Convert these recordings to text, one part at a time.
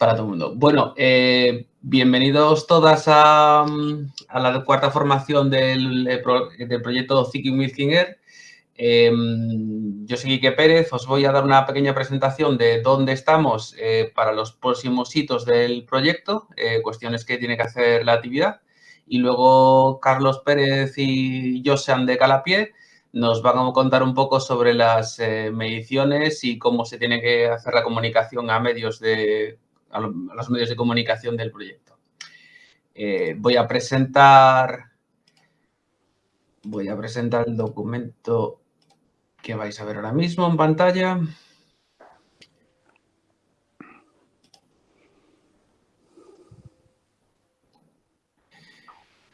para todo el mundo. Bueno, eh, bienvenidos todas a, la cuarta formación del, del proyecto Thinking with. Em, yo soy Quique Pérez, os voy a dar una pequeña presentación de dónde estamos eh, para los próximos hitos del proyecto, eh, cuestiones que tiene que hacer la actividad. Y luego Carlos Pérez y Josean de Calapié nos van a contar un poco sobre las mediciones y cómo se tiene que hacer la comunicación a medios de a, los medios de comunicación del proyecto. Eh, voy a presentar voy a presentar el documento que vais a ver ahora mismo en pantalla.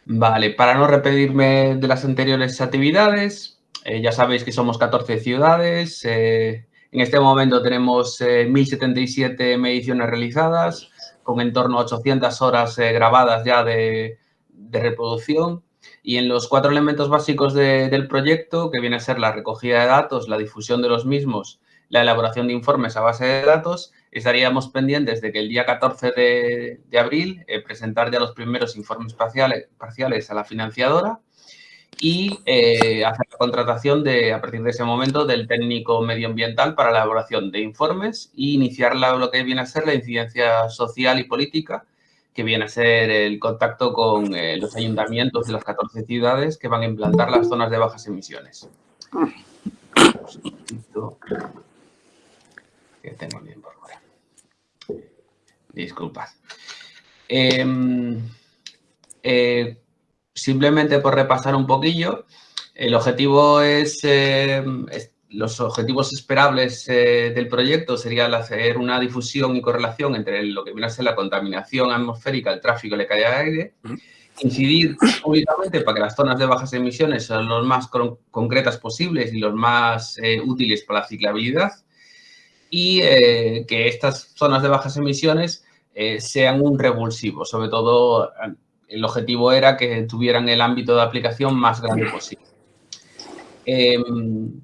Vale, para no repetirme de las anteriores actividades, eh, ya sabéis que somos 14 ciudades, eh, en este momento tenemos 1.077 eh, mediciones realizadas, con en torno a 800 horas eh, grabadas ya de, reproducción. Y en los cuatro elementos básicos del proyecto, que viene a ser la recogida de datos, la difusión de los mismos, la elaboración de informes a base de datos, estaríamos pendientes de que el día 14 de, abril eh, presentar ya los primeros informes parciales a la financiadora y eh, hacer la contratación de, a partir de ese momento del técnico medioambiental para la elaboración de informes e iniciar lo que viene a ser la incidencia social y política, que viene a ser el contacto con eh, los ayuntamientos de las 14 ciudades que van a implantar las zonas de bajas emisiones. Disculpad. Em, eh, Simplemente por repasar un poquillo, el objetivo es, eh, los objetivos esperables eh, del proyecto sería hacer una difusión y correlación entre lo que viene a ser la contaminación atmosférica, el tráfico y la calidad de aire, incidir públicamente para que las zonas de bajas emisiones sean los más concretas posibles y los más eh, útiles para la ciclabilidad. Y que estas zonas de bajas emisiones sean un revulsivo, sobre todo el objetivo era que tuvieran el ámbito de aplicación más grande posible. Em,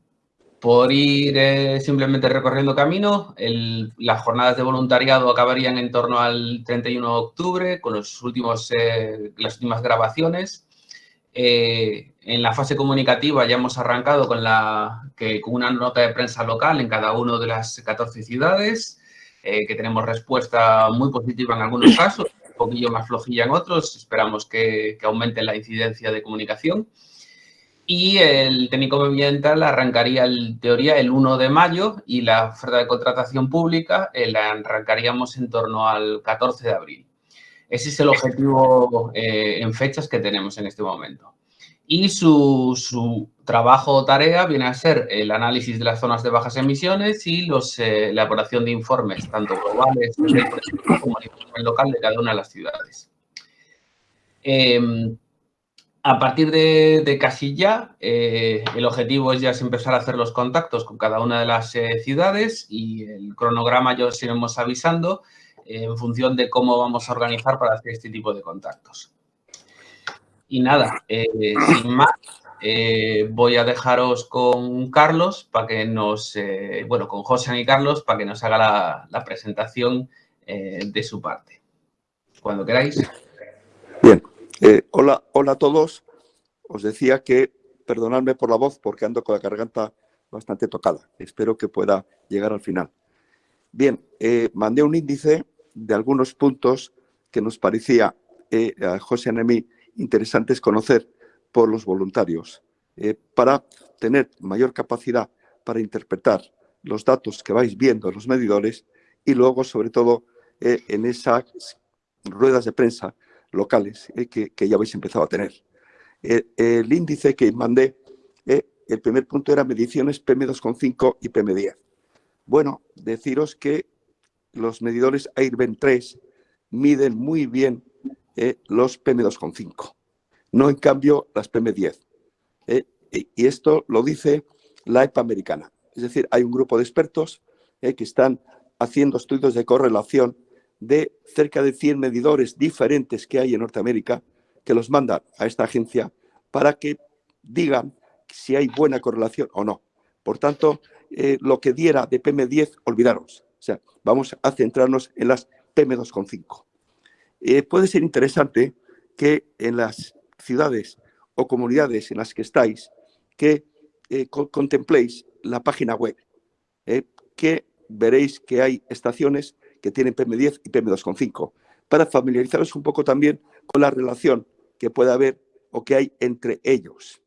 por ir eh, simplemente recorriendo camino, las jornadas de voluntariado acabarían en torno al 31 de octubre con los últimos, eh, las últimas grabaciones. Eh, en la fase comunicativa ya hemos arrancado con, la, que, con una nota de prensa local en cada una de las 14 ciudades, que tenemos respuesta muy positiva en algunos casos poquillo más flojilla en otros, esperamos que, aumente la incidencia de comunicación. Y el técnico ambiental arrancaría en teoría el 1 de mayo y la oferta de contratación pública eh, la arrancaríamos en torno al 14 de abril. Ese es el objetivo eh, en fechas que tenemos en este momento y su, trabajo o tarea viene a ser el análisis de las zonas de bajas emisiones y los, eh, la elaboración de informes, tanto globales como a nivel local de cada una de las ciudades. Em, a partir de, casi ya, eh, el objetivo es ya empezar a hacer los contactos con cada una de las eh, ciudades y el cronograma ya os iremos avisando en función de cómo vamos a organizar para hacer este tipo de contactos. Y nada, eh, sin más, eh, voy a dejaros con Carlos para que nos, eh, bueno, con José y Carlos para que nos haga la, presentación de su parte. Cuando queráis. Bien, hola, hola a todos. Os decía que perdonadme por la voz porque ando con la garganta bastante tocada. Espero que pueda llegar al final. Bien, mandé un índice de algunos puntos que nos parecía a José Anemí interesantes conocer por los voluntarios eh, para tener mayor capacidad para interpretar los datos que vais viendo en los medidores y luego, sobre todo, eh, en esas ruedas de prensa locales eh, que, ya habéis empezado a tener. el índice que mandé, el primer punto era mediciones PM2,5 y PM10. Bueno, deciros que los medidores AIRBEN 3 miden muy bien los PM2,5, no en cambio las PM10. Eh, y esto lo dice la EPA americana. Es decir, hay un grupo de expertos eh, que están haciendo estudios de correlación de cerca de 100 medidores diferentes que hay en Norteamérica que los mandan a esta agencia para que digan si hay buena correlación o no. Por tanto, lo que diera de PM10, olvidaros. O sea, vamos a centrarnos en las PM2,5. puede ser interesante que en las ciudades o comunidades en las que estáis, que contempléis la página web, que veréis que hay estaciones que tienen PM10 y PM2,5, para familiarizaros un poco también con la relación que puede haber o que hay entre ellos,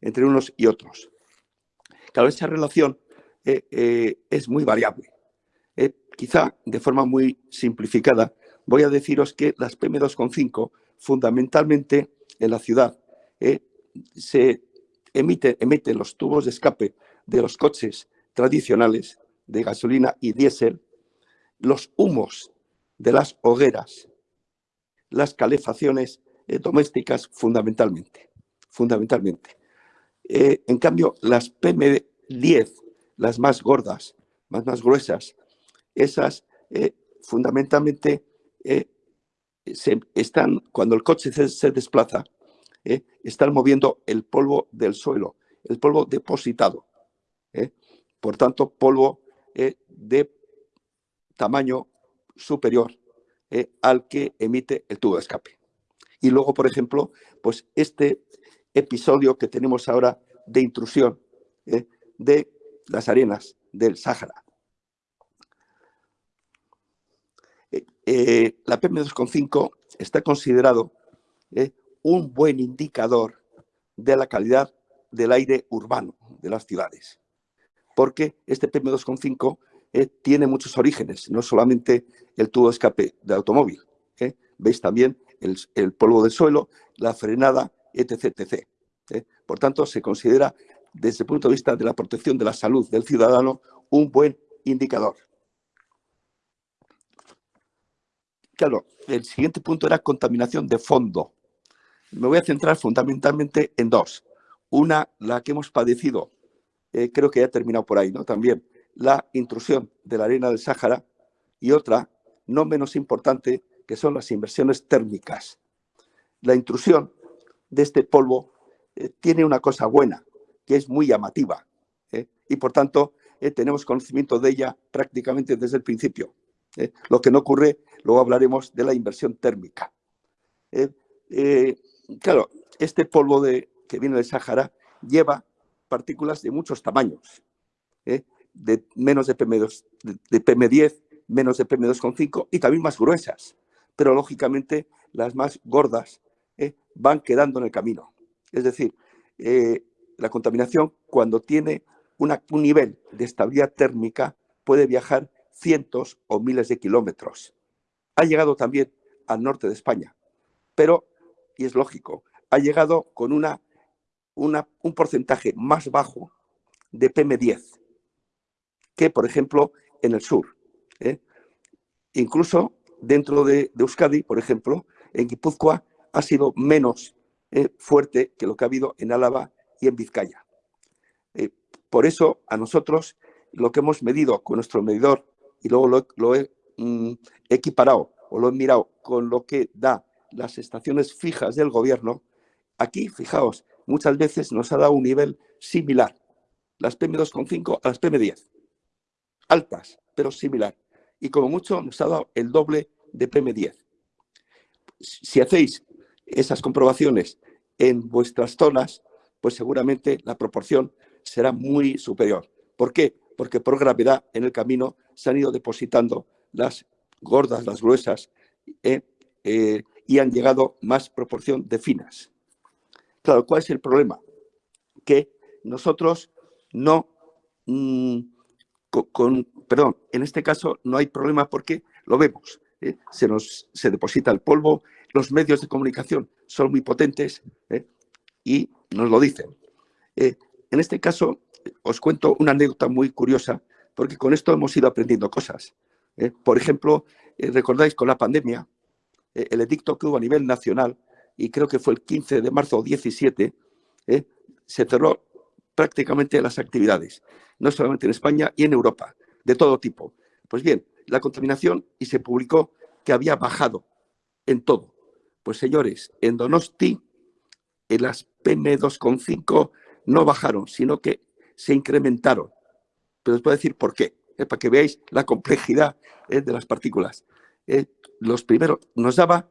entre unos y otros. Claro, esa relación eh, eh, es muy variable. Eh, quizá de forma muy simplificada, voy a deciros que las PM2,5 fundamentalmente en la ciudad se emiten, los tubos de escape de los coches tradicionales de gasolina y diésel, los humos de las hogueras, las calefacciones domésticas fundamentalmente. fundamentalmente. en cambio, las PM10 las más gordas, más, más gruesas, esas eh, fundamentalmente eh, se, están, cuando el coche se, desplaza, eh, están moviendo el polvo del suelo, el polvo depositado. Por tanto, polvo de tamaño superior al que emite el tubo de escape. Y luego, por ejemplo, pues este episodio que tenemos ahora de intrusión de las arenas del Sáhara. Eh, eh, la PM2,5 está considerado eh, un buen indicador de la calidad del aire urbano de las ciudades, porque este PM2,5 tiene muchos orígenes, no solamente el tubo de escape de automóvil, veis también el, polvo del suelo, la frenada, etc. etc. Por tanto, se considera desde el punto de vista de la protección de la salud del ciudadano, un buen indicador. El siguiente punto era contaminación de fondo. Me voy a centrar fundamentalmente en dos. Una, la que hemos padecido, eh, creo que ya ha terminado por ahí, ¿no? También la intrusión de la arena del Sáhara y otra, no menos importante, que son las inversiones térmicas. La intrusión de este polvo eh, tiene una cosa buena, que es muy llamativa ¿eh? y por tanto tenemos conocimiento de ella prácticamente desde el principio. ¿Eh? Lo que no ocurre, luego hablaremos de la inversión térmica. claro, este polvo de, que viene del Sáhara lleva partículas de muchos tamaños, de menos de, PM2, de PM10, menos de PM2,5 y también más gruesas, pero lógicamente las más gordas van quedando en el camino. Es decir, la contaminación, cuando tiene un nivel de estabilidad térmica, puede viajar cientos o miles de kilómetros. Ha llegado también al norte de España, pero, y es lógico, ha llegado con una, un porcentaje más bajo de PM10 que, por ejemplo, en el sur. ¿eh? Incluso dentro de, Euskadi, por ejemplo, en Guipúzcoa ha sido menos eh, fuerte que lo que ha habido en Álava y en Vizcaya. Eh, por eso, a nosotros, lo que hemos medido con nuestro medidor, y luego lo, he mm, equiparado o lo he mirado con lo que da las estaciones fijas del gobierno, aquí, fijaos, muchas veces nos ha dado un nivel similar, las PM2,5 a las PM10, altas, pero similar. Y como mucho nos ha dado el doble de PM10. Si hacéis esas comprobaciones en vuestras zonas, pues seguramente la proporción será muy superior. ¿Por qué? Porque por gravedad en el camino se han ido depositando las gordas, las gruesas, eh, eh, y han llegado más proporción de finas. Claro, ¿cuál es el problema? Que nosotros no, mm, con, perdón, en este caso no hay problema porque lo vemos, ¿eh? se nos se deposita el polvo, los medios de comunicación son muy potentes y nos lo dicen. En este caso, os cuento una anécdota muy curiosa, porque con esto hemos ido aprendiendo cosas. ¿eh? Por ejemplo, eh, recordáis con la pandemia, el edicto que hubo a nivel nacional, y creo que fue el 15 de marzo o 17, se cerró prácticamente las actividades, no solamente en España y en Europa, de todo tipo. Pues bien, la contaminación y se publicó que había bajado en todo. Pues señores, en Donosti en las PM2,5 no bajaron, sino que se incrementaron. Pero os voy a decir por qué, eh, para que veáis la complejidad eh, de las partículas. los primeros nos daba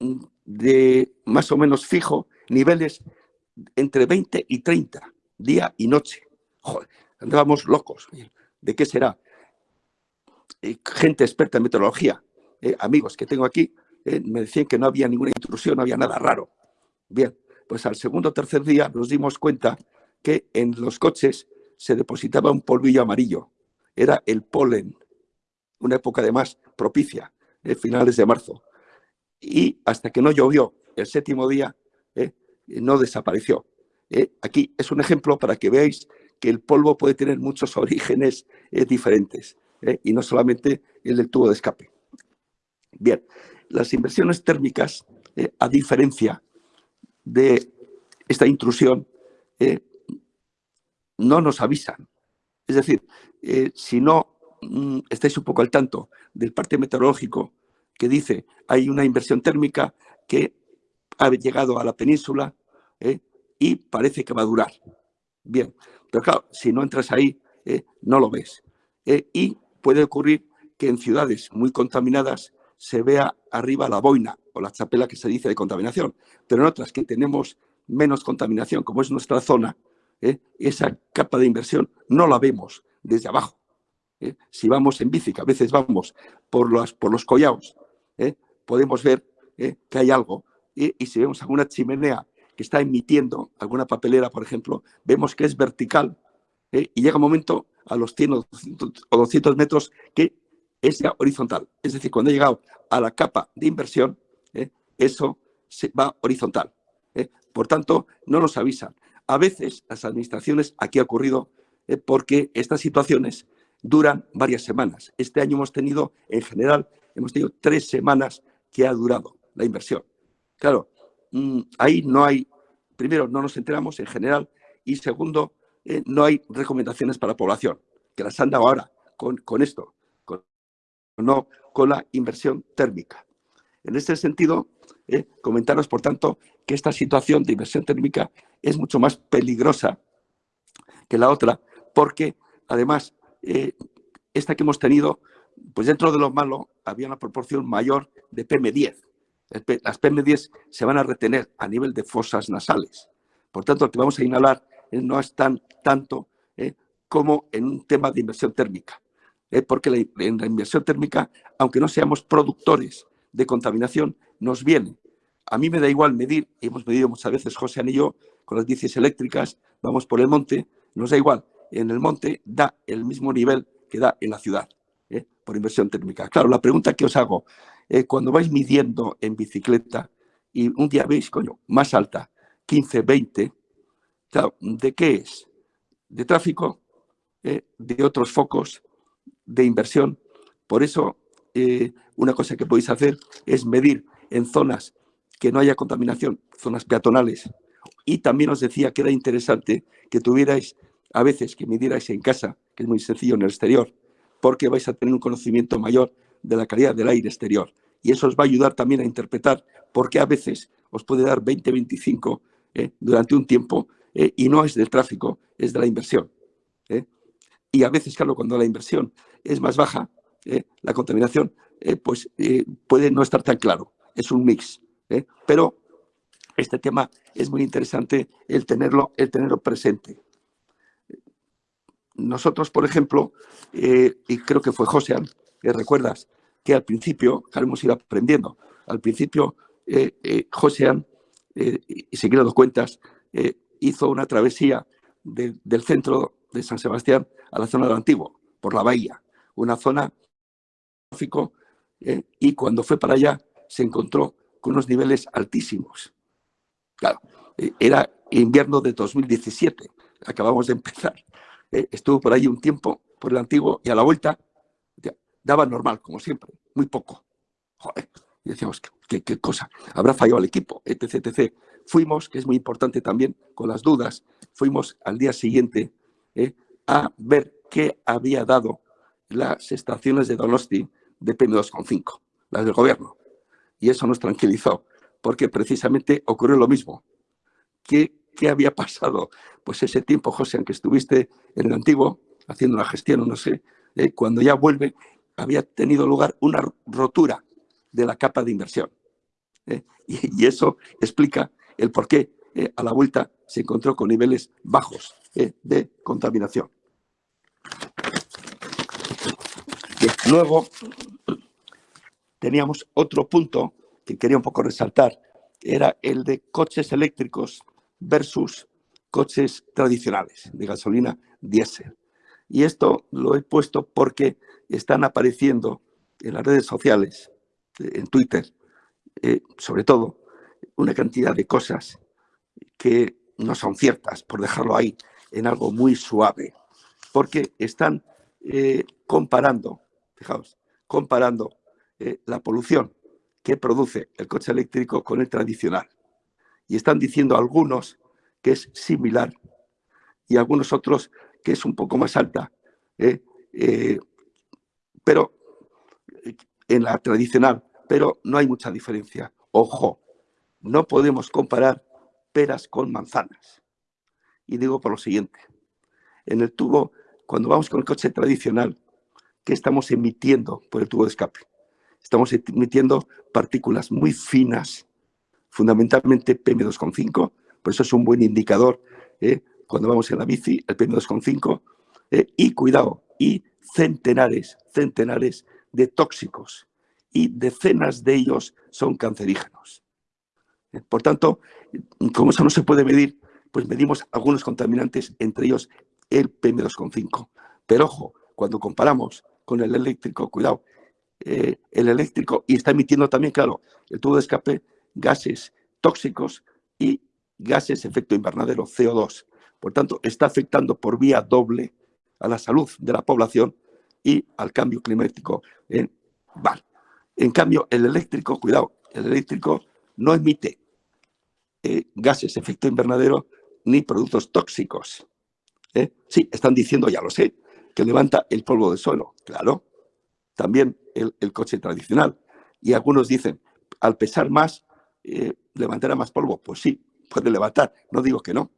mm, de más o menos fijo niveles entre 20 y 30, día y noche. Joder, andábamos locos. ¿De qué será? gente experta en meteorología, amigos que tengo aquí, me decían que no había ninguna intrusión, no había nada raro. Bien, pues al segundo o tercer día nos dimos cuenta que en los coches se depositaba un polvillo amarillo. Era el polen, una época además propicia, eh, finales de marzo. Y hasta que no llovió el séptimo día, eh, no desapareció. Eh, aquí es un ejemplo para que veáis que el polvo puede tener muchos orígenes diferentes y no solamente el del tubo de escape. Bien, las inversiones térmicas, a diferencia de esta intrusión, no nos avisan. Es decir, si no mm, estáis un poco al tanto del parte meteorológico que dice hay una inversión térmica que ha llegado a la península ¿eh? y parece que va a durar. Bien, pero claro, si no entras ahí, ¿eh? no lo ves. ¿eh? y puede ocurrir que en ciudades muy contaminadas se vea arriba la boina o la chapela que se dice de contaminación, pero en otras que tenemos menos contaminación, como es nuestra zona, esa capa de inversión no la vemos desde abajo. Si vamos en bici, que a veces vamos por, los, por los collados, podemos ver que hay algo y, si vemos alguna chimenea que está emitiendo alguna papelera, por ejemplo, vemos que es vertical ¿eh? y llega un momento a los 100 o 200 metros que es ya horizontal. Es decir, cuando ha llegado a la capa de inversión, ¿eh? eso se va horizontal. ¿eh? Por tanto, no nos avisan. A veces las administraciones, aquí ha ocurrido, porque estas situaciones duran varias semanas. Este año hemos tenido, en general, hemos tenido tres semanas que ha durado la inversión. Claro, mm, ahí no hay, primero, no nos enteramos en general y segundo, eh, no hay recomendaciones para la población, que las han dado ahora con, con esto, no con la inversión térmica. En este sentido, eh, comentaros, por tanto, que esta situación de inversión térmica es mucho más peligrosa que la otra, porque además, eh, esta que hemos tenido, pues dentro de lo malo, había una proporción mayor de PM10, las PM10 se van a retener a nivel de fosas nasales. Por tanto, lo que vamos a inhalar eh, no es tan tanto eh, como en un tema de inversión térmica. Porque en la inversión térmica, aunque no seamos productores de contaminación, nos viene. A mí me da igual medir, hemos medido muchas veces José y yo, con las bicis eléctricas, vamos por el monte, nos da igual. En el monte da el mismo nivel que da en la ciudad, por inversión térmica. Claro, la pregunta que os hago, eh, cuando vais midiendo en bicicleta y un día veis, coño, más alta, 15, 20, ¿de qué es? De tráfico, eh, de otros focos, de inversión. Por eso, eh, una cosa que podéis hacer es medir en zonas que no haya contaminación, zonas peatonales. Y también os decía que era interesante que tuvierais, a veces, que midierais en casa, que es muy sencillo en el exterior, porque vais a tener un conocimiento mayor de la calidad del aire exterior. Y eso os va a ayudar también a interpretar por qué a veces os puede dar 20, 25 eh, durante un tiempo eh, y no es del tráfico, es de la inversión. Eh. Y a veces, claro, cuando la inversión es más baja, la contaminación pues puede no estar tan claro. Es un mix. Pero este tema es muy interesante el tenerlo, el tenerlo presente. Nosotros, por ejemplo, y creo que fue José, ¿recuerdas? que al principio, claro, hemos ido aprendiendo, al principio eh, eh, eh, y se dando cuentas, eh, hizo una travesía del centro de San Sebastián a la zona del Antiguo, por la bahía, una zona y cuando fue para allá se encontró con unos niveles altísimos. Claro, era invierno de 2017, acabamos de empezar. estuvo por ahí un tiempo, por el Antiguo, y a la vuelta daba normal, como siempre, muy poco. Joder, y decíamos, ¿qué, qué, cosa? ¿Habrá fallado el equipo? Etc, etc. Fuimos, que es muy importante también, con las dudas, fuimos al día siguiente eh, a ver qué había dado las estaciones de Donosti de PM2,5, las del gobierno. Y eso nos tranquilizó, porque precisamente ocurrió lo mismo. ¿Qué, qué había pasado? Pues ese tiempo, José, aunque estuviste en el antiguo, haciendo una gestión, no sé, eh, cuando ya vuelve, había tenido lugar una rotura de la capa de inversión. ¿eh? Y, eso explica el por qué eh, a la vuelta se encontró con niveles bajos de contaminación. luego teníamos otro punto que quería un poco resaltar, era el de coches eléctricos versus coches tradicionales de gasolina diésel. Y esto lo he puesto porque están apareciendo en las redes sociales, en Twitter, eh, sobre todo, una cantidad de cosas que no son ciertas, por dejarlo ahí en algo muy suave, porque están eh, comparando, fijaos, comparando eh, la polución que produce el coche eléctrico con el tradicional. Y están diciendo algunos que es similar y algunos otros que es un poco más alta. pero en la tradicional pero no hay mucha diferencia. Ojo, no podemos comparar peras con manzanas. Y digo por lo siguiente, en el tubo, cuando vamos con el coche tradicional, ¿qué estamos emitiendo por el tubo de escape? Estamos emitiendo partículas muy finas, fundamentalmente PM2,5, por eso es un buen indicador ¿eh? cuando vamos en la bici, el PM2,5, ¿eh? y cuidado, y centenares, centenares de tóxicos y decenas de ellos son cancerígenos. Por tanto, como eso no se puede medir, pues medimos algunos contaminantes, entre ellos el PM2,5. Pero ojo, cuando comparamos con el eléctrico, cuidado, eh, el eléctrico y está emitiendo también, claro, el tubo de escape, gases tóxicos y gases efecto invernadero, CO2. Por tanto, está afectando por vía doble a la salud de la población y al cambio climático. ¿eh? Vale. En cambio, el eléctrico, cuidado, el eléctrico no emite eh, gases efecto invernadero ni productos tóxicos. ¿eh? Sí, están diciendo, ya lo sé, que levanta el polvo del suelo. Claro, también el, coche tradicional. Y algunos dicen, al pesar más, eh, levantará más polvo. Pues sí, puede levantar, no digo que no.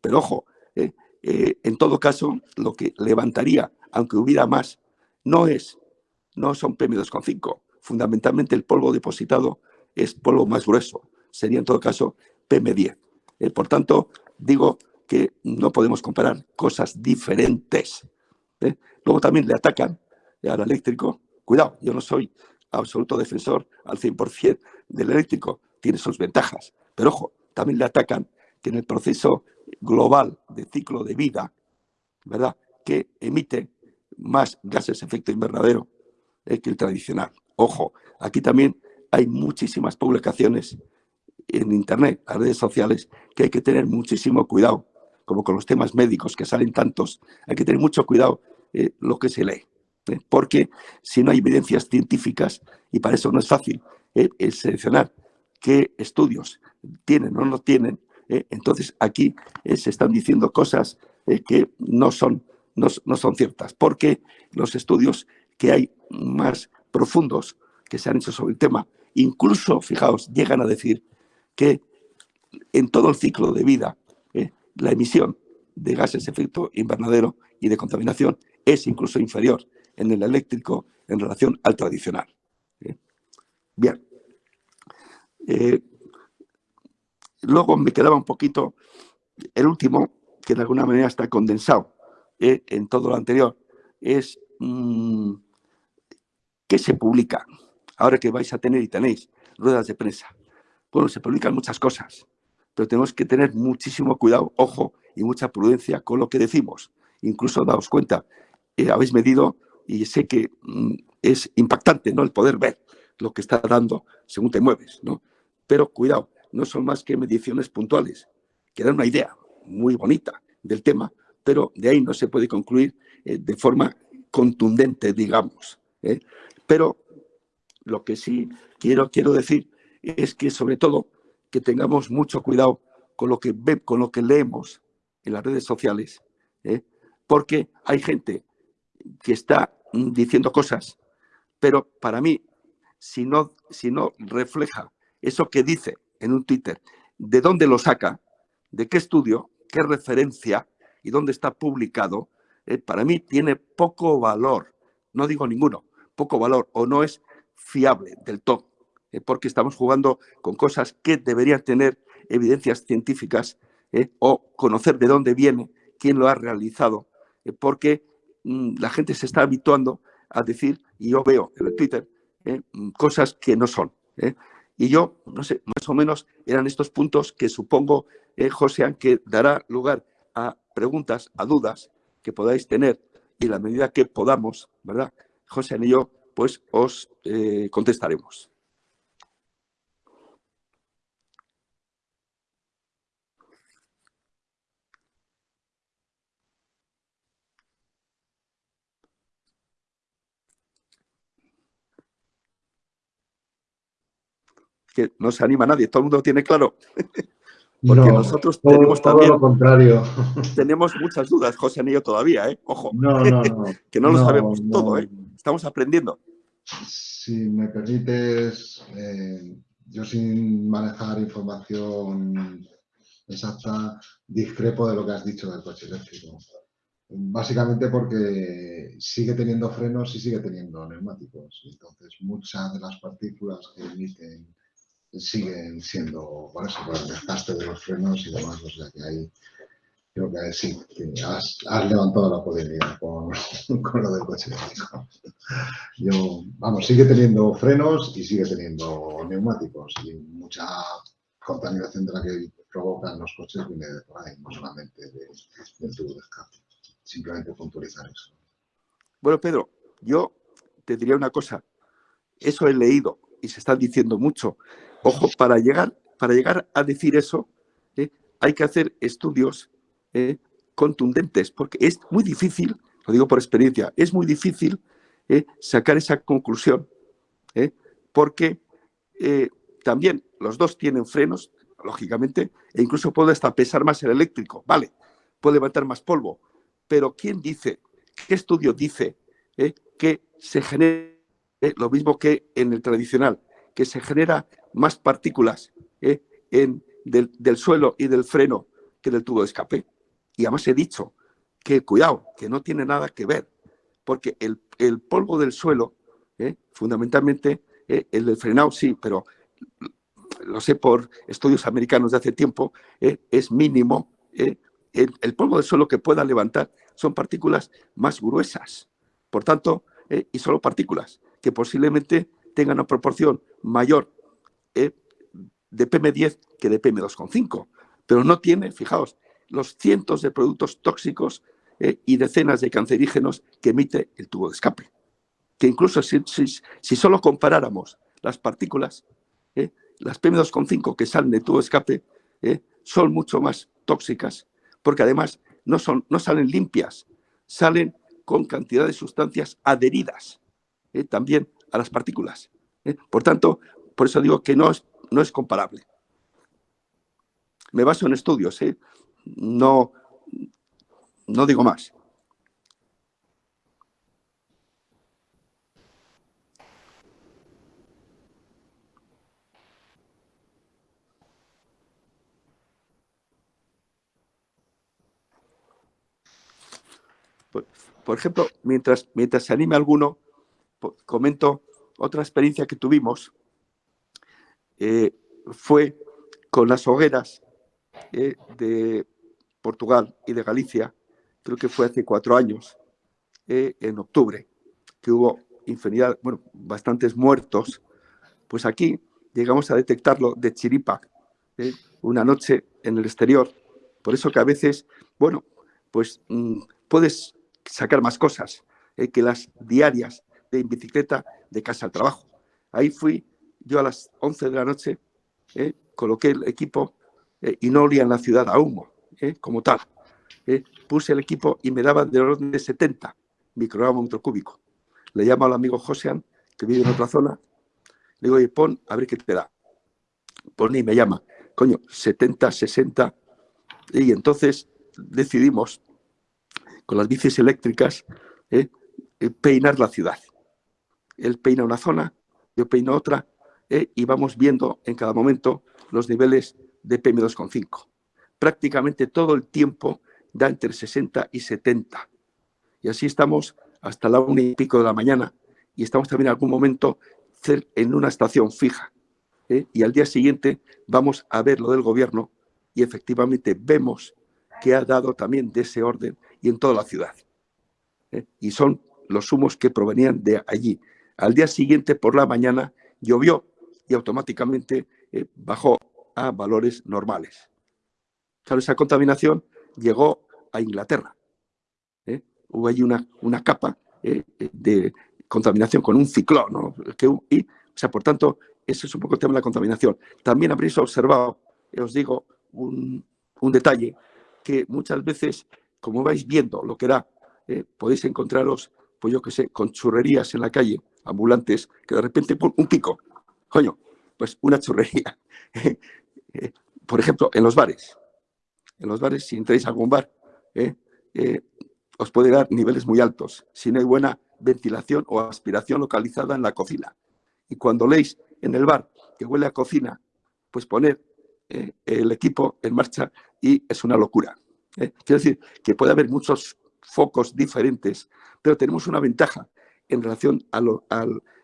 Pero ojo, en todo caso, lo que levantaría, aunque hubiera más, no es no son PM2,5. Fundamentalmente el polvo depositado es polvo más grueso. Sería en todo caso PM10. Eh, por tanto, digo que no podemos comparar cosas diferentes. ¿eh? Luego también le atacan al eléctrico. Cuidado, yo no soy absoluto defensor al 100% del eléctrico. Tiene sus ventajas. Pero ojo, también le atacan que en el proceso global de ciclo de vida, ¿verdad? Que emite más gases de efecto invernadero que el tradicional. Ojo, aquí también hay muchísimas publicaciones en Internet, las redes sociales, que hay que tener muchísimo cuidado, como con los temas médicos que salen tantos, hay que tener mucho cuidado eh, lo que se lee, ¿eh? porque si no hay evidencias científicas, y para eso no es fácil ¿eh? el seleccionar qué estudios tienen o no tienen, entonces aquí se están diciendo cosas que no son, no, no son ciertas, porque los estudios que hay más profundos que se han hecho sobre el tema, incluso, fijaos, llegan a decir que en todo el ciclo de vida, eh, la emisión de gases de efecto invernadero y de contaminación es incluso inferior en el eléctrico en relación al tradicional. Eh, bien. Eh, luego me quedaba un poquito el último, que de alguna manera está condensado en todo lo anterior, es mm, ¿Qué se publica? Ahora que vais a tener y tenéis ruedas de prensa. Bueno, se publican muchas cosas, pero tenemos que tener muchísimo cuidado, ojo y mucha prudencia con lo que decimos. Incluso daos cuenta, eh, habéis medido y sé que mm, es impactante ¿no? el poder ver lo que está dando según te mueves. ¿no? Pero cuidado, no son más que mediciones puntuales, que dan una idea muy bonita del tema, pero de ahí no se puede concluir eh, de forma contundente, digamos. ¿eh? Pero lo que sí quiero, quiero decir es que sobre todo que tengamos mucho cuidado con lo que, ve, con lo que leemos en las redes sociales, ¿eh? porque hay gente que está diciendo cosas, pero para mí, si no, si no refleja eso que dice en un Twitter, de dónde lo saca, de qué estudio, qué referencia y dónde está publicado, ¿eh? para mí tiene poco valor no digo ninguno, poco valor o no es fiable del todo, eh, porque estamos jugando con cosas que deberían tener evidencias científicas eh, o conocer de dónde viene, quién lo ha realizado, porque mm, la gente se está habituando a decir, y yo veo en el Twitter, mm, cosas que no son. Y yo, no sé, más o menos eran estos puntos que supongo, José, que dará lugar a preguntas, a dudas que podáis tener y la medida que podamos, ¿verdad? José y yo, pues os eh, contestaremos. Que no se anima nadie, todo el mundo tiene claro. Porque nosotros tenemos también. lo contrario. Tenemos muchas dudas, José Anillo, todavía, ¿eh? Ojo. que no lo sabemos todo, ¿eh? Estamos aprendiendo. Si me permites, eh, yo sin manejar información exacta, discrepo de lo que has dicho del coche eléctrico. Básicamente porque sigue teniendo frenos y sigue teniendo neumáticos. Entonces, muchas de las partículas que emiten siguen siendo, por el desgaste de los frenos y demás, o sea que ahí creo que sí, has, levantado la polémica con, con, lo del coche eléctrico. Yo, vamos, sigue teniendo frenos y sigue teniendo neumáticos y mucha contaminación de la que provocan los coches viene de por ahí, no solamente del tubo de escape. Simplemente puntualizar eso. Bueno, Pedro, yo te diría una cosa. Eso he leído y se está diciendo mucho Ojo, para llegar, para llegar a decir eso, ¿eh? hay que hacer estudios ¿eh? contundentes, porque es muy difícil, lo digo por experiencia, es muy difícil ¿eh? sacar esa conclusión, porque también los dos tienen frenos, lógicamente, e incluso puede hasta pesar más el eléctrico, vale, puede levantar más polvo, pero ¿quién dice, qué estudio dice que se genere lo mismo que en el tradicional, que se genera más partículas ¿eh? en, del, suelo y del freno que del tubo de escape. Y además he dicho que, cuidado, que no tiene nada que ver, porque el, polvo del suelo, ¿eh? fundamentalmente, ¿eh? el del frenado sí, pero lo sé por estudios americanos de hace tiempo, es mínimo. El, el, polvo del suelo que pueda levantar son partículas más gruesas. Por tanto, y solo partículas que posiblemente tengan una proporción mayor de PM10 que de PM2,5. Pero no tiene, fijaos, los cientos de productos tóxicos eh, y decenas de cancerígenos que emite el tubo de escape. Que incluso si, solo comparáramos las partículas, eh, las PM2,5 que salen del tubo de escape son mucho más tóxicas, porque además no, son, no salen limpias, salen con cantidad de sustancias adheridas también a las partículas. Por tanto, por eso digo que no es, no es comparable. Me baso en estudios, ¿eh? no, no digo más. Por, ejemplo, mientras, mientras se anime alguno, comento otra experiencia que tuvimos eh, fue con las hogueras eh, de Portugal y de Galicia, creo que fue hace cuatro años, eh, en octubre, que hubo infinidad, bueno, bastantes muertos, pues aquí llegamos a detectarlo de chiripa, una noche en el exterior. Por eso que a veces, bueno, pues mm, puedes sacar más cosas que las diarias de bicicleta de casa al trabajo. Ahí fui yo a las 11 de la noche eh, coloqué el equipo eh, y no olía en la ciudad a humo, eh, como tal. puse el equipo y me daba del orden de 70 microgramos metro cúbico. Le llamo al amigo Josean, que vive en otra zona, le digo, oye, pon, a ver qué te da. Pon y me llama, coño, 70, 60. Y entonces decidimos, con las bicis eléctricas, peinar la ciudad. Él peina una zona, yo peino otra, eh, y vamos viendo en cada momento los niveles de PM2,5. Prácticamente todo el tiempo da entre 60 y 70. Y así estamos hasta la una y pico de la mañana y estamos también en algún momento en una estación fija. ¿eh? Y al día siguiente vamos a ver lo del gobierno y efectivamente vemos que ha dado también de ese orden y en toda la ciudad. ¿eh? Y son los humos que provenían de allí. Al día siguiente, por la mañana, llovió y automáticamente eh, bajó a valores normales. Claro, esa contaminación llegó a Inglaterra. ¿eh? Hubo allí una, una capa de contaminación con un ciclón. Que, y, o sea, por tanto, ese es un poco el tema de la contaminación. También habréis observado, os digo, un, detalle, que muchas veces, como vais viendo lo que da, eh, podéis encontraros, pues yo qué sé, con churrerías en la calle, ambulantes, que de repente, ¡pum! un pico, coño, pues una churrería. Eh, por ejemplo, en los bares. En los bares, si entráis a algún bar, eh, os puede dar niveles muy altos, si no hay buena ventilación o aspiración localizada en la cocina. Y cuando leéis en el bar que huele a cocina, pues poner el equipo en marcha y es una locura. Quiero decir que puede haber muchos focos diferentes, pero tenemos una ventaja en relación a,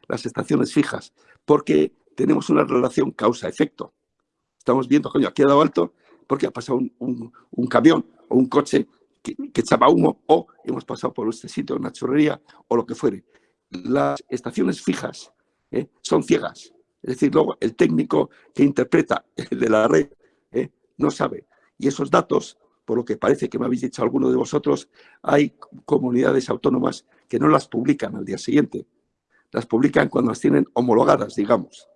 las estaciones fijas, porque tenemos una relación causa-efecto. Estamos viendo, coño, aquí ha dado alto porque ha pasado un, camión o un coche que, echaba humo o hemos pasado por este sitio, una churrería o lo que fuere. Las estaciones fijas ¿eh? son ciegas. Es decir, luego el técnico que interpreta el de la red ¿eh? no sabe. Y esos datos por lo que parece que me habéis dicho alguno de vosotros, hay comunidades autónomas que no las publican al día siguiente. Las publican cuando las tienen homologadas, digamos.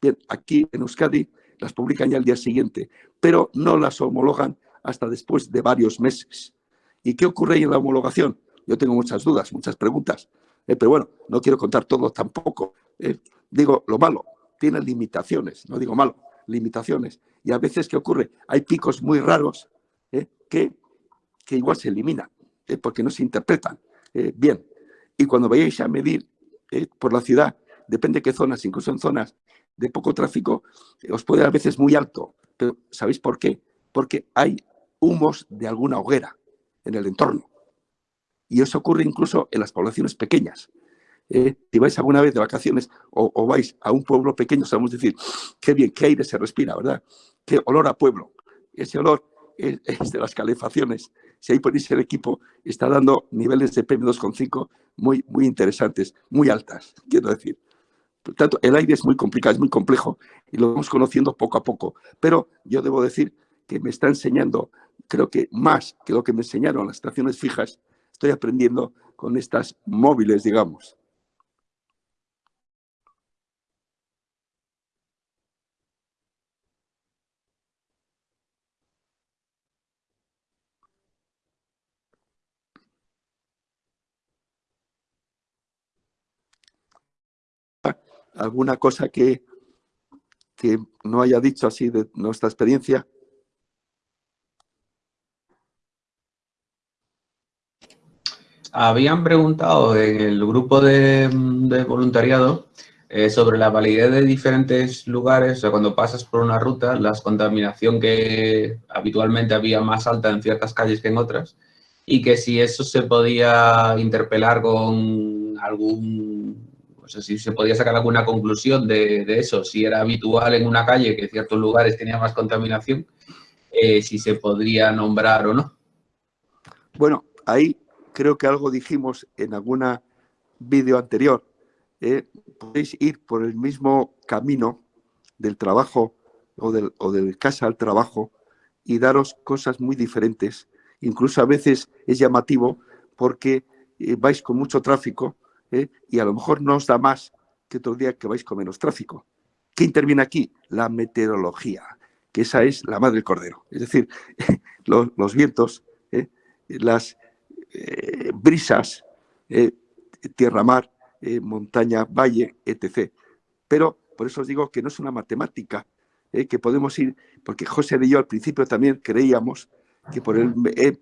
Bien, aquí en Euskadi las publican ya al día siguiente, pero no las homologan hasta después de varios meses. ¿Y qué ocurre ahí en la homologación? Yo tengo muchas dudas, muchas preguntas, eh, pero bueno, no quiero contar todo tampoco. Eh, digo, lo malo, tiene limitaciones, no digo malo, limitaciones. Y a veces, ¿qué ocurre? Hay picos muy raros que, igual se eliminan, ¿eh? porque no se interpretan eh, bien. Y cuando vayáis a medir eh, por la ciudad, depende de qué zonas, incluso en zonas de poco tráfico, os puede a veces muy alto. Pero ¿sabéis por qué? Porque hay humos de alguna hoguera en el entorno. Y eso ocurre incluso en las poblaciones pequeñas. si vais alguna vez de vacaciones o, o, vais a un pueblo pequeño, sabemos decir, qué bien, qué aire se respira, ¿verdad? Qué olor a pueblo. Ese olor es de las calefacciones. Si ahí ponéis el equipo, está dando niveles de PM2,5 muy, muy interesantes, muy altas, quiero decir. Por tanto, el aire es muy complicado, es muy complejo y lo vamos conociendo poco a poco. Pero yo debo decir que me está enseñando, creo que más que lo que me enseñaron las estaciones fijas, estoy aprendiendo con estas móviles, digamos. Alguna cosa que, que no haya dicho así de nuestra experiencia. Habían preguntado en el grupo de, voluntariado eh, sobre la validez de diferentes lugares, o sea, cuando pasas por una ruta, la contaminación que habitualmente había más alta en ciertas calles que en otras, y que si eso se podía interpelar con algún sea, si se podía sacar alguna conclusión de, eso, si era habitual en una calle que ciertos lugares tenían más contaminación, eh, si se podría nombrar o no. Bueno, ahí creo que algo dijimos en alguna vídeo anterior. Eh, podéis ir por el mismo camino del trabajo o del, o del casa al trabajo y daros cosas muy diferentes. Incluso a veces es llamativo porque eh, vais con mucho tráfico ¿eh? y a lo mejor no os da más que otro día que vais con menos tráfico. ¿Qué interviene aquí? La meteorología, que esa es la madre del cordero. Es decir, los, vientos, ¿eh? las eh, brisas, tierra-mar, montaña, valle, etc. Pero por eso os digo que no es una matemática, que podemos ir, porque José y yo al principio también creíamos que por el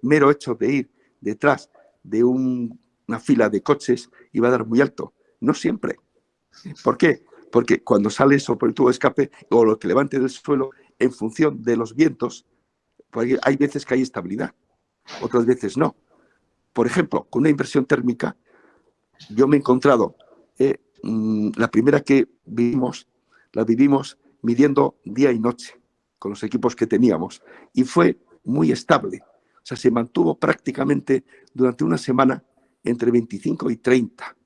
mero hecho de ir detrás de un una fila de coches y va a dar muy alto. No siempre. ¿Por qué? Porque cuando sale eso por el tubo de escape o lo que levante del suelo, en función de los vientos, hay veces que hay estabilidad, otras veces no. Por ejemplo, con una inversión térmica, yo me he encontrado, eh, mm, la primera que vivimos, la vivimos midiendo día y noche con los equipos que teníamos y fue muy estable. O sea, se mantuvo prácticamente durante una semana entre 25 y 30.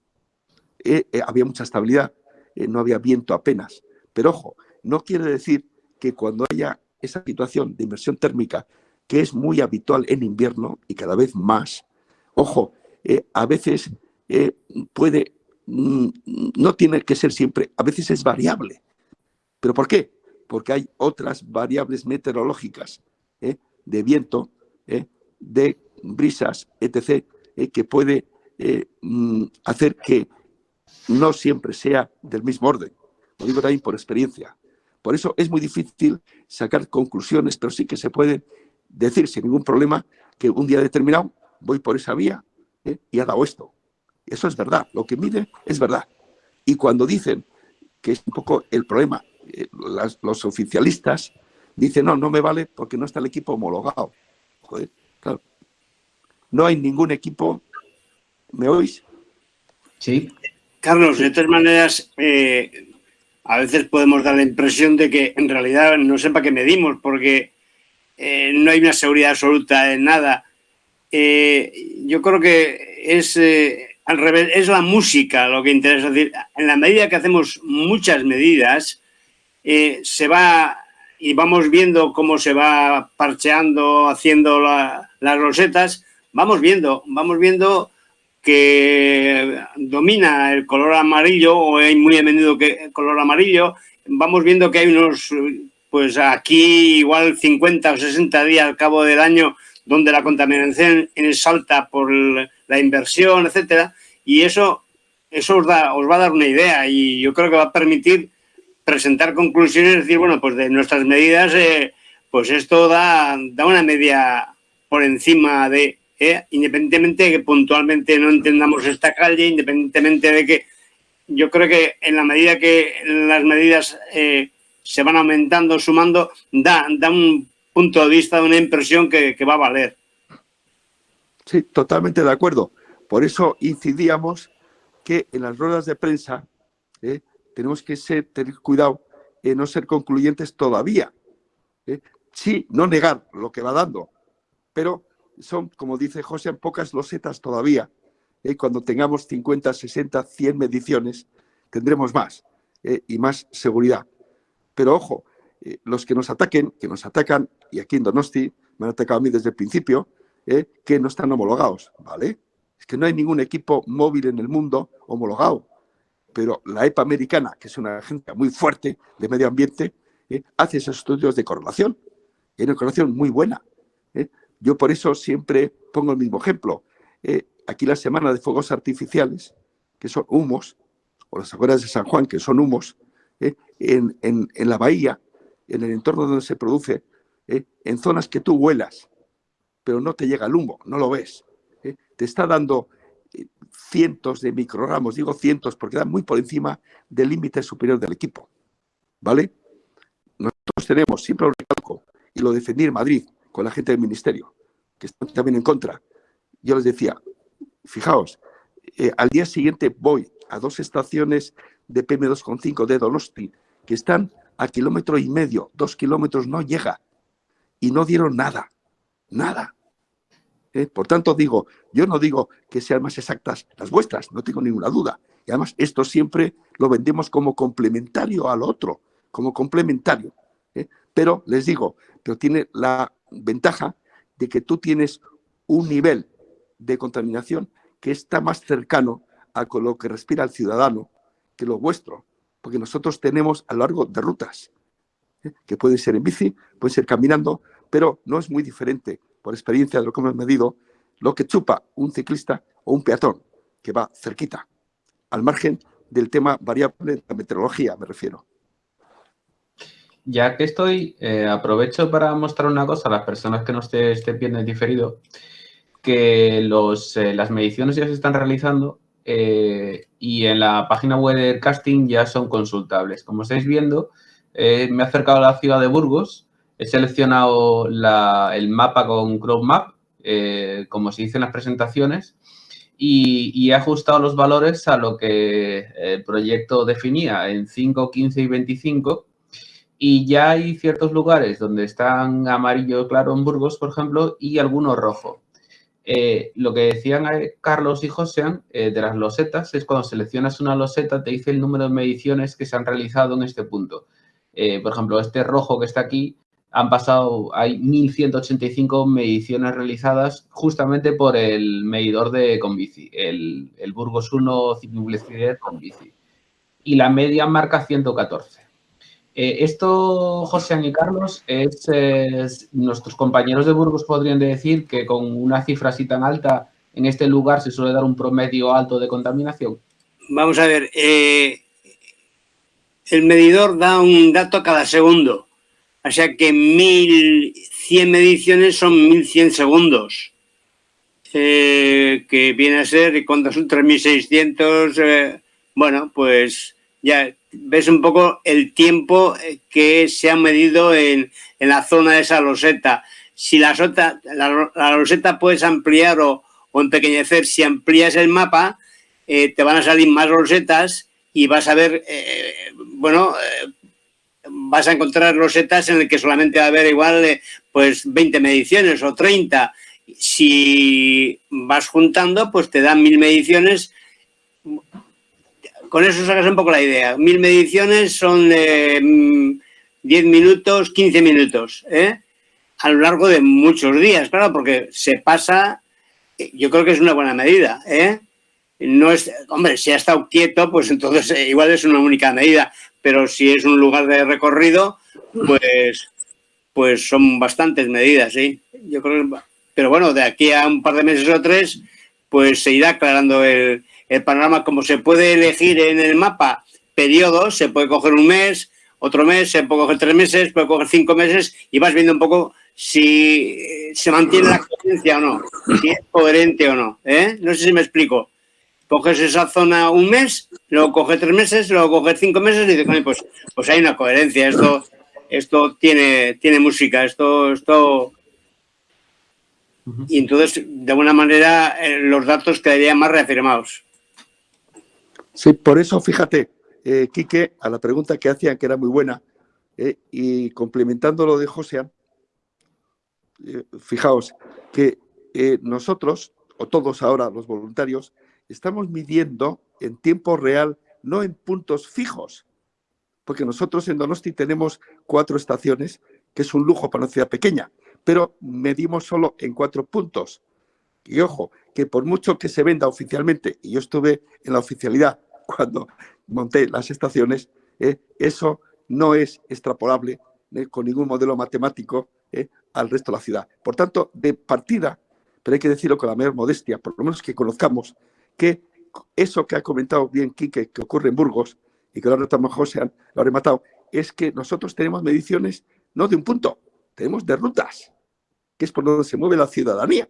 Eh, eh, había mucha estabilidad, no había viento apenas. Pero ojo, no quiere decir que cuando haya esa situación de inversión térmica, que es muy habitual en invierno y cada vez más, ojo, a veces puede Mm, no tiene que ser siempre, a veces es variable. ¿Pero por qué? Porque hay otras variables meteorológicas ¿eh? de viento, ¿eh? de brisas, etc., ¿eh? que puede mm, hacer que no siempre sea del mismo orden. Lo digo también por experiencia. Por eso es muy difícil sacar conclusiones, pero sí que se puede decir sin ningún problema que un día determinado voy por esa vía y ha dado esto. Eso es verdad, lo que mide es verdad. Y cuando dicen que es un poco el problema, eh, los oficialistas dicen, no, no me vale porque no está el equipo homologado. Joder, claro. No hay ningún equipo, ¿me oís? Sí. Carlos, de todas maneras, eh, a veces podemos dar la impresión de que en realidad no sepa qué medimos porque eh, no hay una seguridad absoluta en nada. yo creo que es al revés, es la música lo que interesa. Es decir, en la medida que hacemos muchas medidas, eh, se va y vamos viendo cómo se va parcheando, haciendo las rosetas, vamos viendo, vamos viendo que domina el color amarillo o hay muy a menudo que el color amarillo, vamos viendo que hay unos, pues aquí igual 50 o 60 días al cabo del año donde la contaminación es alta por la inversión, etcétera, y eso, eso os, da, os va a dar una idea y yo creo que va a permitir presentar conclusiones decir, bueno, pues de nuestras medidas, eh, pues esto da, da una media por encima de, eh, independientemente de que puntualmente no entendamos esta calle, independientemente de que yo creo que en la medida que las medidas eh, se van aumentando, sumando, da, da un punto de vista, una impresión que, va a valer. Sí, totalmente de acuerdo. Por eso incidíamos que en las ruedas de prensa ¿eh? tenemos que ser, tener cuidado en no ser concluyentes todavía. Sí, no negar lo que va dando, pero son, como dice José, pocas losetas todavía. ¿eh? Cuando tengamos 50, 60, 100 mediciones, tendremos más y más seguridad. Pero ojo, los que nos ataquen, que nos atacan y aquí en Donosti me han atacado a mí desde el principio, ¿eh? que no están homologados, ¿vale? Es que no hay ningún equipo móvil en el mundo homologado. Pero la EPA americana, que es una agencia muy fuerte de medio ambiente, ¿eh? hace esos estudios de correlación. Y una correlación muy buena. ¿Eh? Yo por eso siempre pongo el mismo ejemplo. aquí la semana de fuegos artificiales, que son humos, o las afueras de San Juan, que son humos, en, en la bahía, en el entorno donde se produce, ¿eh? en zonas que tú huelas, pero no te llega el humo, no lo ves. ¿eh? Te está dando eh, cientos de microgramos, digo cientos porque dan muy por encima del límite superior del equipo. ¿Vale? Nosotros tenemos, siempre lo recalco, y lo defendí en Madrid con la gente del ministerio, que están también en contra. Yo les decía, fijaos, al día siguiente voy a dos estaciones de PM2,5 de Donosti que están a kilómetro y medio, dos kilómetros no llega y no dieron nada, nada. ¿Eh? Por tanto, digo, yo no digo que sean más exactas las vuestras, no tengo ninguna duda. Y además, esto siempre lo vendemos como complementario al otro, como complementario. ¿eh? Pero les digo, pero tiene la ventaja de que tú tienes un nivel de contaminación que está más cercano a lo que respira el ciudadano que lo vuestro, porque nosotros tenemos a lo largo de rutas que puede ser en bici, puede ser caminando, pero no es muy diferente, por experiencia de lo que hemos medido, lo que chupa un ciclista o un peatón que va cerquita, al margen del tema variable de la meteorología, me refiero. Ya que estoy, eh, aprovecho para mostrar una cosa a las personas que no estén esté viendo diferido, que eh, las mediciones ya se están realizando eh, y en la página web del casting ya son consultables. Como estáis viendo, me he acercado a la ciudad de Burgos, he seleccionado el mapa con Chrome Map, como se dice en las presentaciones, y, he ajustado los valores a lo que el proyecto definía en 5, 15 y 25 y ya hay ciertos lugares donde están amarillo claro en Burgos, por ejemplo, y algunos rojo. Eh, lo que decían eh, Carlos y José eh, de las losetas es cuando seleccionas una loseta te dice el número de mediciones que se han realizado en este punto. por ejemplo, este rojo que está aquí han pasado, hay 1.185 mediciones realizadas justamente por el medidor de Convici, el, el Burgos 1 Ciclovelocidad Convici. Y la media marca 114. Eh, esto, José y Carlos, es, nuestros compañeros de Burgos podrían decir que con una cifra así tan alta en este lugar se suele dar un promedio alto de contaminación. Vamos a ver, eh, el medidor da un dato cada segundo. O sea que 1100 mediciones son 1100 segundos. Eh, que viene a ser, cuando son 3600, eh, bueno, pues ya ves un poco el tiempo que se ha medido en, la zona de esa loseta. Si la, sota, la, loseta puedes ampliar o, empequeñecer, si amplías el mapa, eh, te van a salir más losetas y vas a ver, bueno, vas a encontrar losetas en el que solamente va a haber igual eh, pues 20 mediciones o 30. Si vas juntando, pues te dan mil mediciones. Con eso sacas un poco la idea. Mil mediciones son de 10 minutos, 15 minutos, ¿eh? a lo largo de muchos días, claro, porque se pasa, yo creo que es una buena medida, ¿eh? No es, hombre, si ha estado quieto, pues entonces igual es una única medida, pero si es un lugar de recorrido, pues, pues son bastantes medidas, ¿sí? Yo creo pero bueno, de aquí a un par de meses o tres, pues se irá aclarando el, panorama. Como se puede elegir en el mapa periodos, se puede coger un mes, otro mes, se puede coger tres meses, puede coger cinco meses y vas viendo un poco si se mantiene la coherencia o no, si es coherente o no. ¿eh? No sé si me explico coges esa zona un mes, luego coges tres meses, luego coges cinco meses y dices, pues, pues hay una coherencia, esto, esto tiene, tiene música, esto, esto... Y entonces, de alguna manera, eh, los datos quedarían más reafirmados. Sí, por eso, fíjate, eh, Quique, a la pregunta que hacían, que era muy buena, eh, y complementando lo de José, eh, fijaos que nosotros, o todos ahora los voluntarios, estamos midiendo en tiempo real, no en puntos fijos, porque nosotros en Donosti tenemos cuatro estaciones, que es un lujo para una ciudad pequeña, pero medimos solo en cuatro puntos. Y ojo, que por mucho que se venda oficialmente, y yo estuve en la oficialidad cuando monté las estaciones, eh, eso no es extrapolable eh, con ningún modelo matemático eh, al resto de la ciudad. Por tanto, de partida, pero hay que decirlo con la mayor modestia, por lo menos que conozcamos que eso que ha comentado bien Quique, que ocurre en Burgos, y que lo ha José, lo ha rematado, es que nosotros tenemos mediciones no de un punto, tenemos de rutas, que es por donde se mueve la ciudadanía.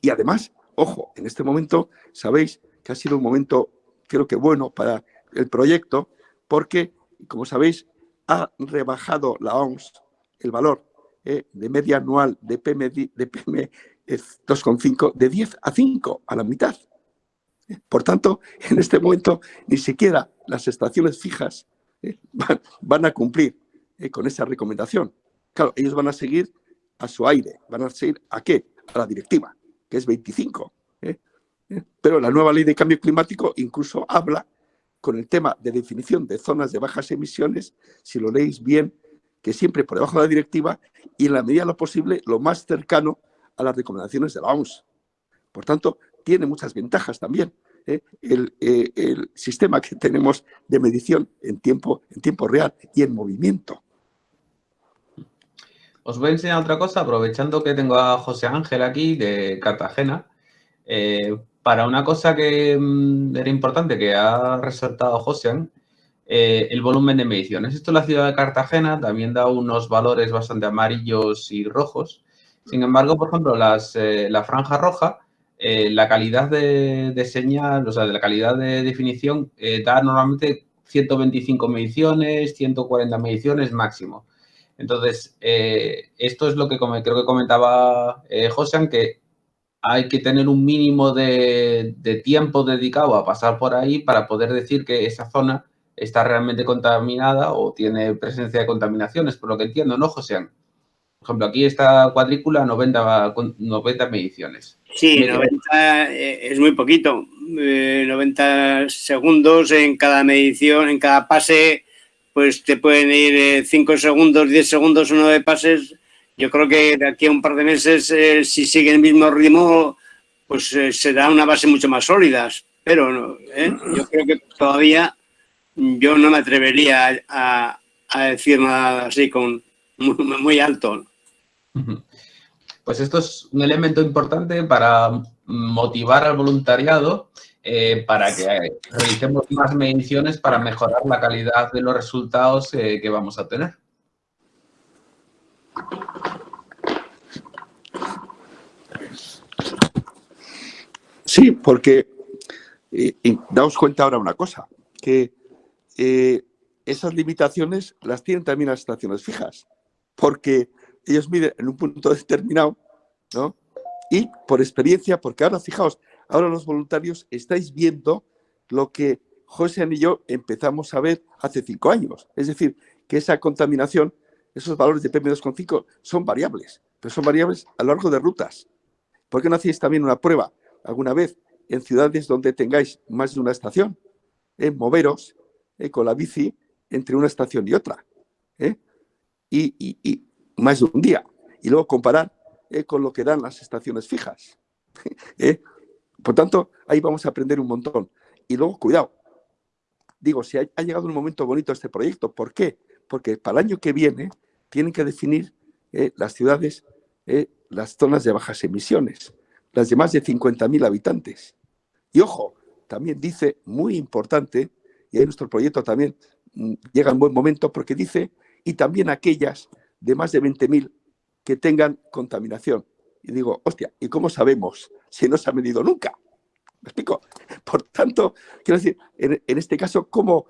Y además, ojo, en este momento sabéis que ha sido un momento, creo que bueno para el proyecto, porque, como sabéis, ha rebajado la OMS el valor eh, de media anual de PM, de PM 2,5 de 10 a 5, a la mitad. Por tanto, en este momento ni siquiera las estaciones fijas eh, van, a cumplir eh, con esa recomendación. Claro, ellos van a seguir a su aire, van a seguir a qué? A la directiva, que es 25. ¿eh? Pero la nueva ley de cambio climático incluso habla con el tema de definición de zonas de bajas emisiones, si lo leéis bien, que siempre por debajo de la directiva y en la medida de lo posible lo más cercano a las recomendaciones de la OMS. Por tanto, tiene muchas ventajas también. ¿eh? Eh, el, sistema que tenemos de medición en tiempo, en tiempo real y en movimiento. Os voy a enseñar otra cosa, aprovechando que tengo a José Ángel aquí de Cartagena. Eh, para una cosa que mm, era importante que ha resaltado José, el volumen de mediciones. Esto la ciudad de Cartagena también da unos valores bastante amarillos y rojos. Sin embargo, por ejemplo, las, la franja roja eh, la calidad de, señal, o sea, de la calidad de definición, eh, da normalmente 125 mediciones, 140 mediciones máximo. Entonces, eh, esto es lo que creo que comentaba José, que hay que tener un mínimo de, tiempo dedicado a pasar por ahí para poder decir que esa zona está realmente contaminada o tiene presencia de contaminaciones, por lo que entiendo, ¿no, José? Por ejemplo, aquí esta cuadrícula 90, 90 mediciones. Sí, 90 eh, es muy poquito. 90 eh, segundos en cada medición, en cada pase, pues te pueden ir 5 eh, segundos, 10 segundos, uno de pases yo creo que de aquí a un par de meses, eh, si sigue el mismo ritmo, pues eh, será una base mucho más sólida. Pero eh, yo creo que todavía yo no me atrevería a, decir nada así con muy, alto. Pues esto es un elemento importante para motivar al voluntariado para que realicemos más mediciones para mejorar la calidad de los resultados que vamos a tener. Sí, porque eh, daos cuenta ahora una cosa, que eh, esas limitaciones las tienen también las estaciones fijas, porque ellos miden en un punto determinado, ¿no? Y por experiencia, porque ahora, fijaos, ahora los voluntarios estáis viendo lo que José y yo empezamos a ver hace cinco años. Es decir, que esa contaminación, esos valores de PM2,5 son variables, pero son variables a lo largo de rutas. ¿Por qué no hacéis también una prueba alguna vez en ciudades donde tengáis más de una estación, ¿eh? moveros ¿eh? con la bici entre una estación y otra, ¿eh? y, más de un día, y luego comparar con lo que dan las estaciones fijas. Por tanto, ahí vamos a aprender un montón. Y luego, cuidado, digo, si ha, llegado un momento bonito este proyecto, ¿por qué? Porque para el año que viene tienen que definir las ciudades, las zonas de bajas emisiones las de más de 50.000 habitantes. Y ojo, también dice, muy importante, y ahí nuestro proyecto también mm, llega en buen momento porque dice, y también aquellas de más de 20.000 que tengan contaminación. Y digo, hostia, ¿y cómo sabemos si no se ha medido nunca? ¿Me explico? Por tanto, quiero decir, en, este caso, ¿cómo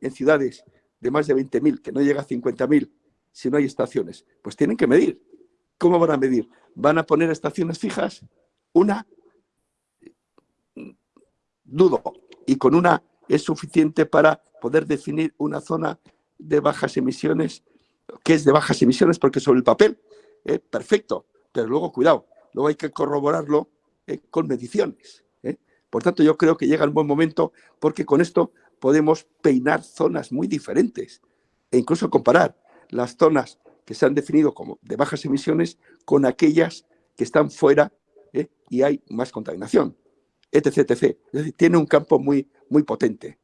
en ciudades de más de 20.000, que no llega a 50.000, si no hay estaciones? Pues tienen que medir. ¿Cómo van a medir? ¿Van a poner estaciones fijas? Una, dudo, y con una es suficiente para poder definir una zona de bajas emisiones, que es de bajas emisiones porque sobre el papel, eh, perfecto, pero luego cuidado, luego hay que corroborarlo eh, con mediciones. Eh. Por tanto, yo creo que llega un buen momento porque con esto podemos peinar zonas muy diferentes e incluso comparar las zonas que se han definido como de bajas emisiones con aquellas que están fuera y hay más contaminación, etc, etc. Es decir, tiene un campo muy, muy potente.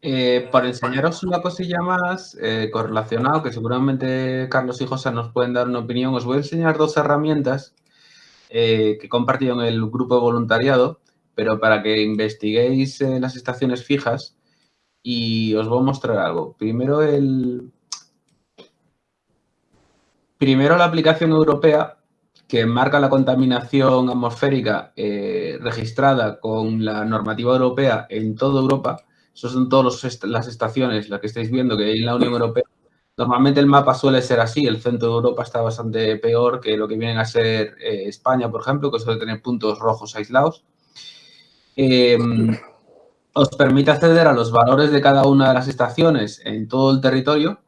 Eh, para enseñaros una cosilla más eh, correlacionado, que seguramente Carlos y José nos pueden dar una opinión, os voy a enseñar dos herramientas que he compartido en el grupo de voluntariado, pero para que investiguéis las estaciones fijas y os voy a mostrar algo. Primero el... Primero la aplicación europea que marca la contaminación atmosférica eh, registrada con la normativa europea en toda Europa. Esas son todas las estaciones, las que estáis viendo que hay en la Unión Europea. Normalmente el mapa suele ser así, el centro de Europa está bastante peor que lo que viene a ser eh, España, por ejemplo, que suele tener puntos rojos aislados. Eh, os permite acceder a los valores de cada una de las estaciones en todo el territorio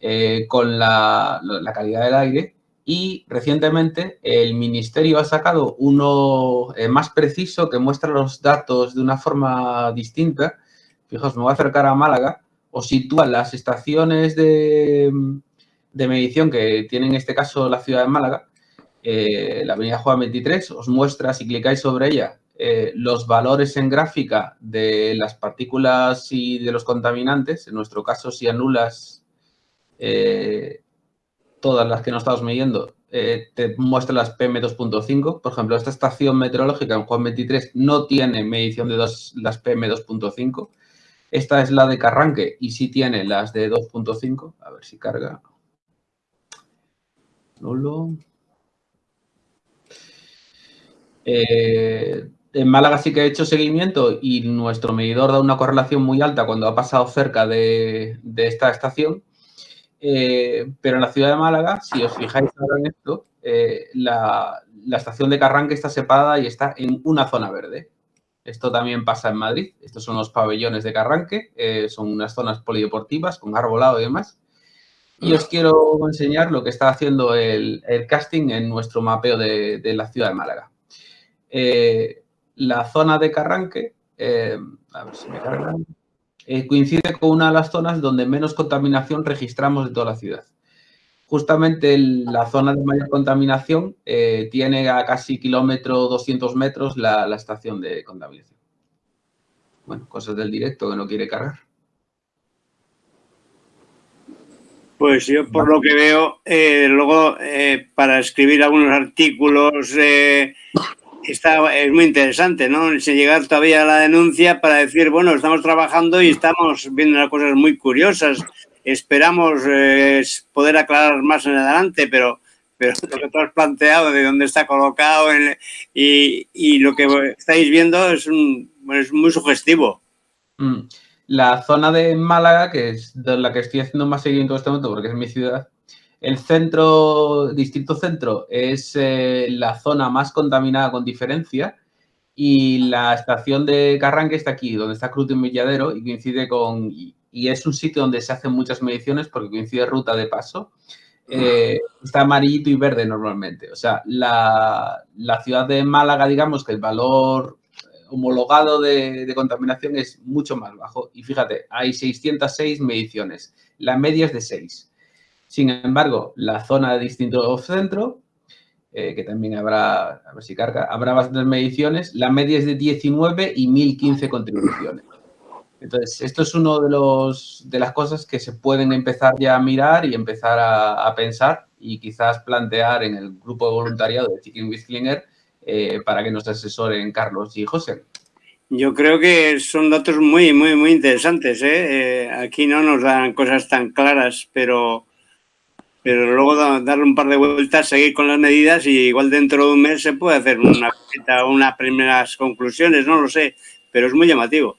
eh, con la, calidad del aire y recientemente el Ministerio ha sacado uno eh, más preciso que muestra los datos de una forma distinta. Fijaos, me voy a acercar a Málaga. Os sitúa las estaciones de, medición que tiene en este caso la ciudad de Málaga, eh, la avenida Juan 23, os muestra, si clicáis sobre ella, eh, los valores en gráfica de las partículas y de los contaminantes, en nuestro caso si anulas eh, todas las que no estamos midiendo, te muestra las PM2.5. Por ejemplo, esta estación meteorológica en Juan 23 no tiene medición de dos, las PM2.5. Esta es la de Carranque y sí tiene las de 2.5. A ver si carga. Nulo. Eh, en Málaga sí que he hecho seguimiento y nuestro medidor da una correlación muy alta cuando ha pasado cerca de, esta estación. pero en la ciudad de Málaga, si os fijáis ahora en esto, la, la estación de Carranque está separada y está en una zona verde. Esto también pasa en Madrid. Estos son los pabellones de Carranque. Eh, son unas zonas polideportivas con arbolado y demás. Y os quiero enseñar lo que está haciendo el, casting en nuestro mapeo de, la ciudad de Málaga. Eh, la zona de Carranque, eh, a ver si me coincide con una de las zonas donde menos contaminación registramos de toda la ciudad justamente la zona de mayor contaminación eh, tiene a casi kilómetro 200 metros la, estación de contaminación. Bueno, cosas del directo que no quiere cargar. Pues yo por lo que veo, eh, luego eh, para escribir algunos artículos está, es muy interesante, ¿no? Se llegar todavía a la denuncia para decir, bueno, estamos trabajando y estamos viendo cosas muy curiosas Esperamos eh, poder aclarar más en adelante, pero, lo que tú has planteado de dónde está colocado y, lo que estáis viendo es, muy sugestivo. Mm. La zona de Málaga, que es de la que estoy haciendo más seguimiento en este momento porque es mi ciudad, el centro, distrito centro, es eh, la zona más contaminada con diferencia y la estación de Carranque está aquí, donde está Cruz y Milladero y coincide con, y es un sitio donde se hacen muchas mediciones porque coincide ruta de paso. Eh, está amarillito y verde normalmente. O sea, la, ciudad de Málaga, digamos que el valor eh, homologado de, contaminación es mucho más bajo. Y fíjate, hay 606 mediciones. La media es de 6. Sin embargo, la zona de distinto centro, eh, que también habrá, a ver si carga, habrá bastantes mediciones, la media es de 19 y 1015 contribuciones. Entonces, esto es uno de, los, de las cosas que se pueden empezar ya a mirar y empezar a, pensar y quizás plantear en el grupo de voluntariado de Chicken with eh, para que nos asesoren Carlos y José. Yo creo que son datos muy, muy, muy interesantes. ¿eh? Eh, aquí no nos dan cosas tan claras, pero, pero luego darle un par de vueltas, seguir con las medidas y igual dentro de un mes se puede hacer una, unas primeras conclusiones, no lo sé, pero es muy llamativo.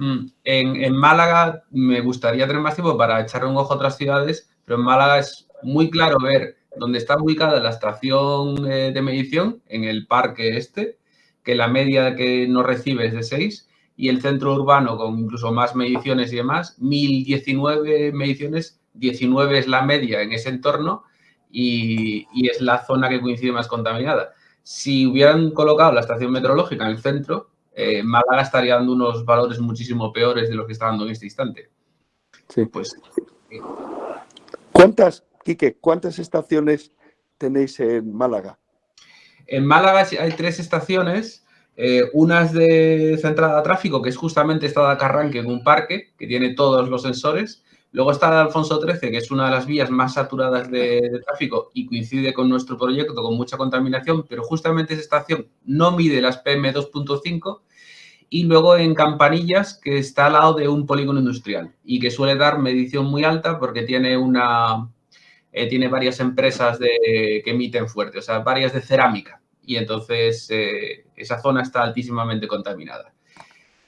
Mm, en, Málaga me gustaría tener más tiempo para echar un ojo a otras ciudades, pero en Málaga es muy claro ver dónde está ubicada la estación eh, de medición, en el parque este, que la media que no recibe es de 6, y el centro urbano con incluso más mediciones y demás, 1019 mediciones, 19 es la media en ese entorno y, y es la zona que coincide más contaminada. Si hubieran colocado la estación meteorológica en el centro, eh, Málaga estaría dando unos valores muchísimo peores de los que está dando en este instante. Sí. Pues, ¿Cuántas, Quique, cuántas estaciones tenéis en Málaga? En Málaga hay tres estaciones. Eh, una es de centrada a tráfico, que es justamente esta de Carranque, en un parque, que tiene todos los sensores. Luego está la Alfonso XIII, que es una de las vías más saturadas de, de, tráfico y coincide con nuestro proyecto con mucha contaminación, pero justamente esa estación no mide las PM2.5 y luego en Campanillas, que está al lado de un polígono industrial y que suele dar medición muy alta porque tiene una eh, tiene varias empresas de, que emiten fuerte, o sea, varias de cerámica y entonces eh, esa zona está altísimamente contaminada.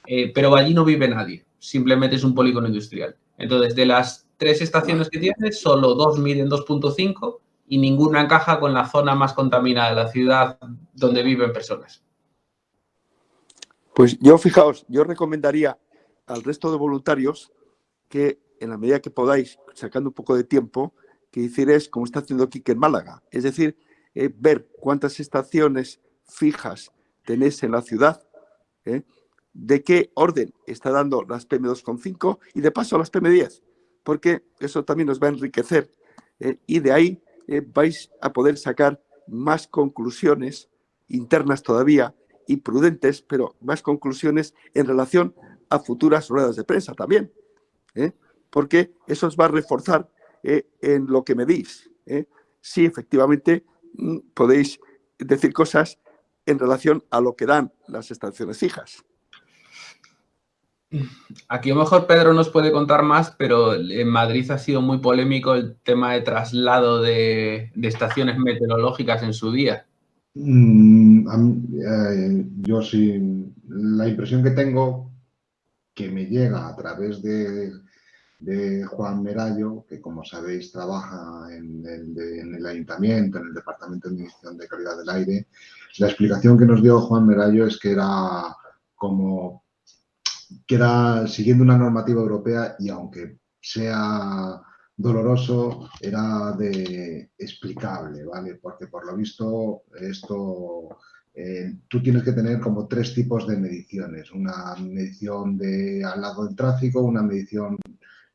Eh, pero allí no vive nadie, simplemente es un polígono industrial. Entonces, de las tres estaciones que tiene, solo dos miden 2.5 y ninguna encaja con la zona más contaminada de la ciudad donde viven personas. Pues yo, fijaos, yo recomendaría al resto de voluntarios que en la medida que podáis, sacando un poco de tiempo, que hicierais como está haciendo Kike en Málaga. Es decir, eh, ver cuántas estaciones fijas tenéis en la ciudad, eh, de qué orden está dando las PM2,5 y de paso las PM10, porque eso también nos va a enriquecer eh, y de ahí vais a poder sacar más conclusiones internas todavía y prudentes, pero más conclusiones en relación a futuras ruedas de prensa también, ¿eh? porque eso os va a reforzar eh, en lo que medís. ¿eh? Si efectivamente mm, podéis decir cosas en relación a lo que dan las estaciones fijas. Aquí a lo mejor Pedro nos puede contar más, pero en Madrid ha sido muy polémico el tema de traslado de estaciones meteorológicas en su día. Mm, eh, yo sí, la impresión que tengo que me llega a través de, Juan Merallo, que como sabéis trabaja en el, ayuntamiento, en el Departamento de Administración de Calidad del Aire. La explicación que nos dio Juan Merallo es que era como que era siguiendo una normativa europea y aunque sea doloroso, era de explicable, ¿vale? Porque por lo visto esto eh, tú tienes que tener como tres tipos de mediciones. Una medición de al lado del tráfico, una medición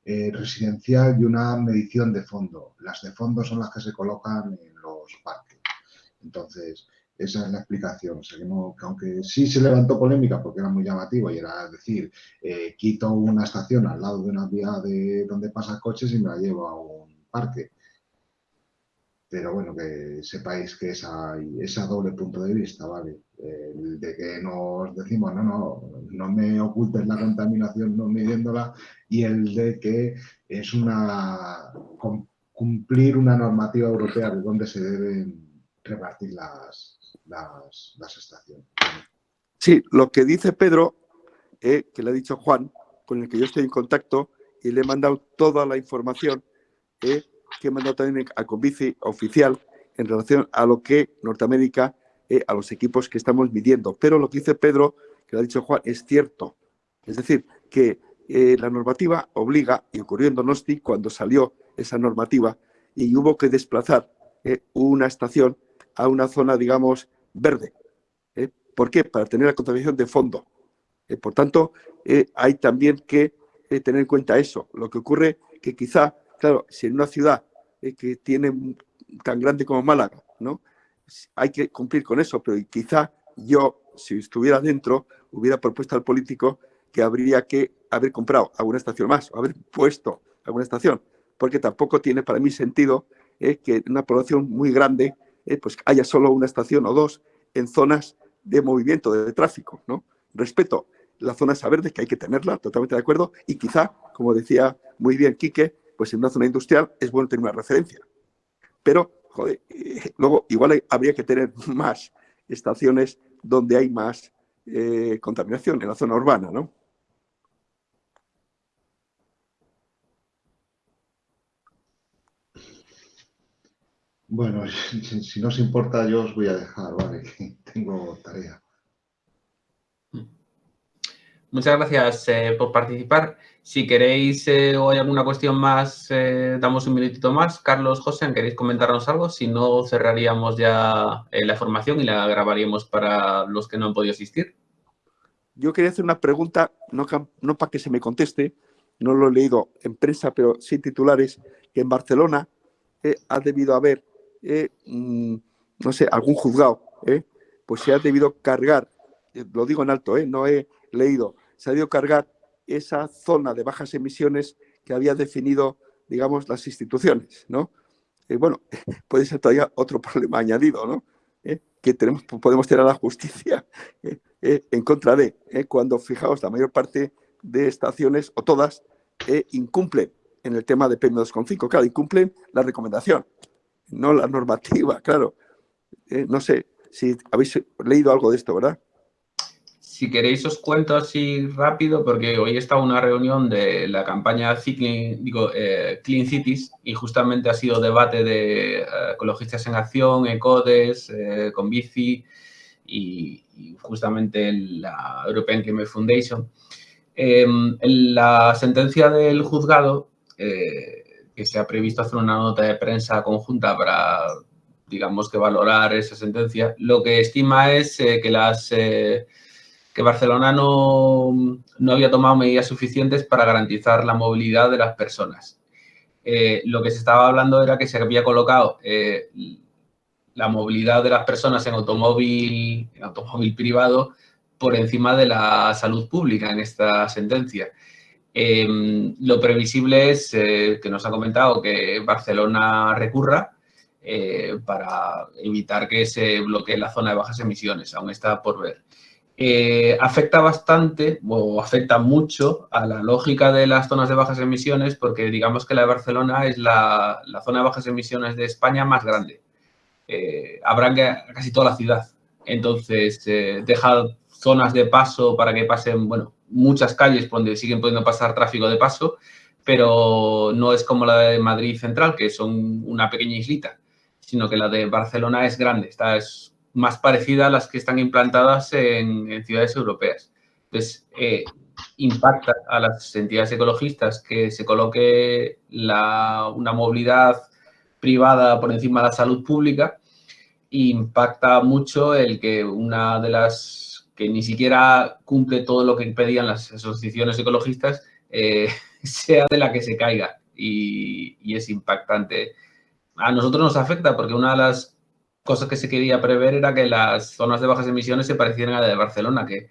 eh, residencial y una medición de fondo. Las de fondo son las que se colocan en los parques. Entonces, esa es la explicación. O sea, que, aunque sí se levantó polémica porque era muy llamativo y era decir, eh, quito una estación al lado de una vía de donde pasa coches y me la llevo a un parque pero bueno, que sepáis que esa, esa doble punto de vista, ¿vale? El de que nos decimos, no, no, no me ocultes la contaminación no midiéndola y el de que es una cumplir una normativa europea de dónde se deben repartir las, las, estaciones. Sí, lo que dice Pedro, eh, que le ha dicho Juan, con el que yo estoy en contacto y le he mandado toda la información, eh, que he mandado también a Convici oficial en relación a lo que Norteamérica, eh, a los equipos que estamos midiendo. Pero lo que dice Pedro, que lo ha dicho Juan, es cierto. Es decir, que eh, la normativa obliga, y ocurrió en Donosti cuando salió esa normativa, y hubo que desplazar eh, una estación a una zona, digamos, verde. ¿Por qué? Para tener la contaminación de fondo. por tanto, hay también que tener en cuenta eso. Lo que ocurre que quizá Claro, si en una ciudad eh, que tiene tan grande como Málaga, ¿no? Hay que cumplir con eso, pero quizá yo, si estuviera dentro, hubiera propuesto al político que habría que haber comprado alguna estación más o haber puesto alguna estación, porque tampoco tiene para mí sentido eh, que una población muy grande eh, pues haya solo una estación o dos en zonas de movimiento, de, tráfico. ¿no? Respeto la zona esa verde, que hay que tenerla, totalmente de acuerdo, y quizá, como decía muy bien Quique, pues en una zona industrial es bueno tener una referencia. Pero, joder, eh, luego igual habría que tener más estaciones donde hay más eh, contaminación, en la zona urbana, ¿no? Bueno, si, no os importa, yo os voy a dejar, ¿vale? tengo tarea. Muchas gracias eh, por participar. Si queréis eh, o hay alguna cuestión más, eh, damos un minutito más. Carlos, José, ¿queréis comentarnos algo? Si no, cerraríamos ya la formación y la grabaríamos para los que no han podido asistir. Yo quería hacer una pregunta, no, no para que se me conteste, no lo he leído en prensa, pero sí titulares, que en Barcelona ha debido haber, mm, no sé, algún juzgado, pues se ha debido cargar, lo digo en alto, no he leído, se ha debido cargar esa zona de bajas emisiones que había definido, digamos, las instituciones, ¿no? bueno, puede ser todavía otro problema añadido, ¿no? ¿Eh? que podemos tener a la justicia ¿eh? ¿Eh? en contra de, cuando, fijaos, la mayor parte de estaciones, o todas, incumplen en el tema de PM2,5, claro, incumplen la recomendación, no la normativa, claro. no sé si habéis leído algo de esto, ¿verdad? Si queréis os cuento así rápido, porque hoy está una reunión de la campaña eh, Clean Cities y justamente ha sido debate de eh, ecologistas en acción, ECODES, eh, con Bici y, justamente la European Climate Foundation. Em, la sentencia del juzgado, que se ha previsto hacer una nota de prensa conjunta para, digamos, que valorar esa sentencia, lo que estima es que las que Barcelona no, había tomado medidas suficientes para garantizar la movilidad de las personas. Eh, lo que se estaba hablando era que se había colocado eh, la movilidad de las personas en automóvil, en automóvil privado por encima de la salud pública en esta sentencia. Em, lo previsible es, eh, que nos ha comentado, que Barcelona recurra para evitar que se bloquee la zona de bajas emisiones. Aún está por ver. Eh, afecta bastante o afecta mucho a la lógica de las zonas de bajas emisiones porque digamos que la de Barcelona es la, zona de bajas emisiones de España más grande. Eh, habrá casi toda la ciudad. Entonces, eh, deja zonas de paso para que pasen, bueno, muchas calles donde siguen pudiendo pasar tráfico de paso, pero no es como la de Madrid Central, que son una pequeña islita, sino que la de Barcelona es grande, está, es más parecida a las que están implantadas en, ciudades europeas. Entonces, eh, impacta a las entidades ecologistas que se coloque una movilidad privada por encima de la salud pública impacta mucho el que una de las que ni siquiera cumple todo lo que pedían las asociaciones ecologistas eh, sea de la que se caiga y, es impactante. A nosotros nos afecta porque una de las cosas que se quería prever era que las zonas de bajas emisiones se parecieran a la de Barcelona, que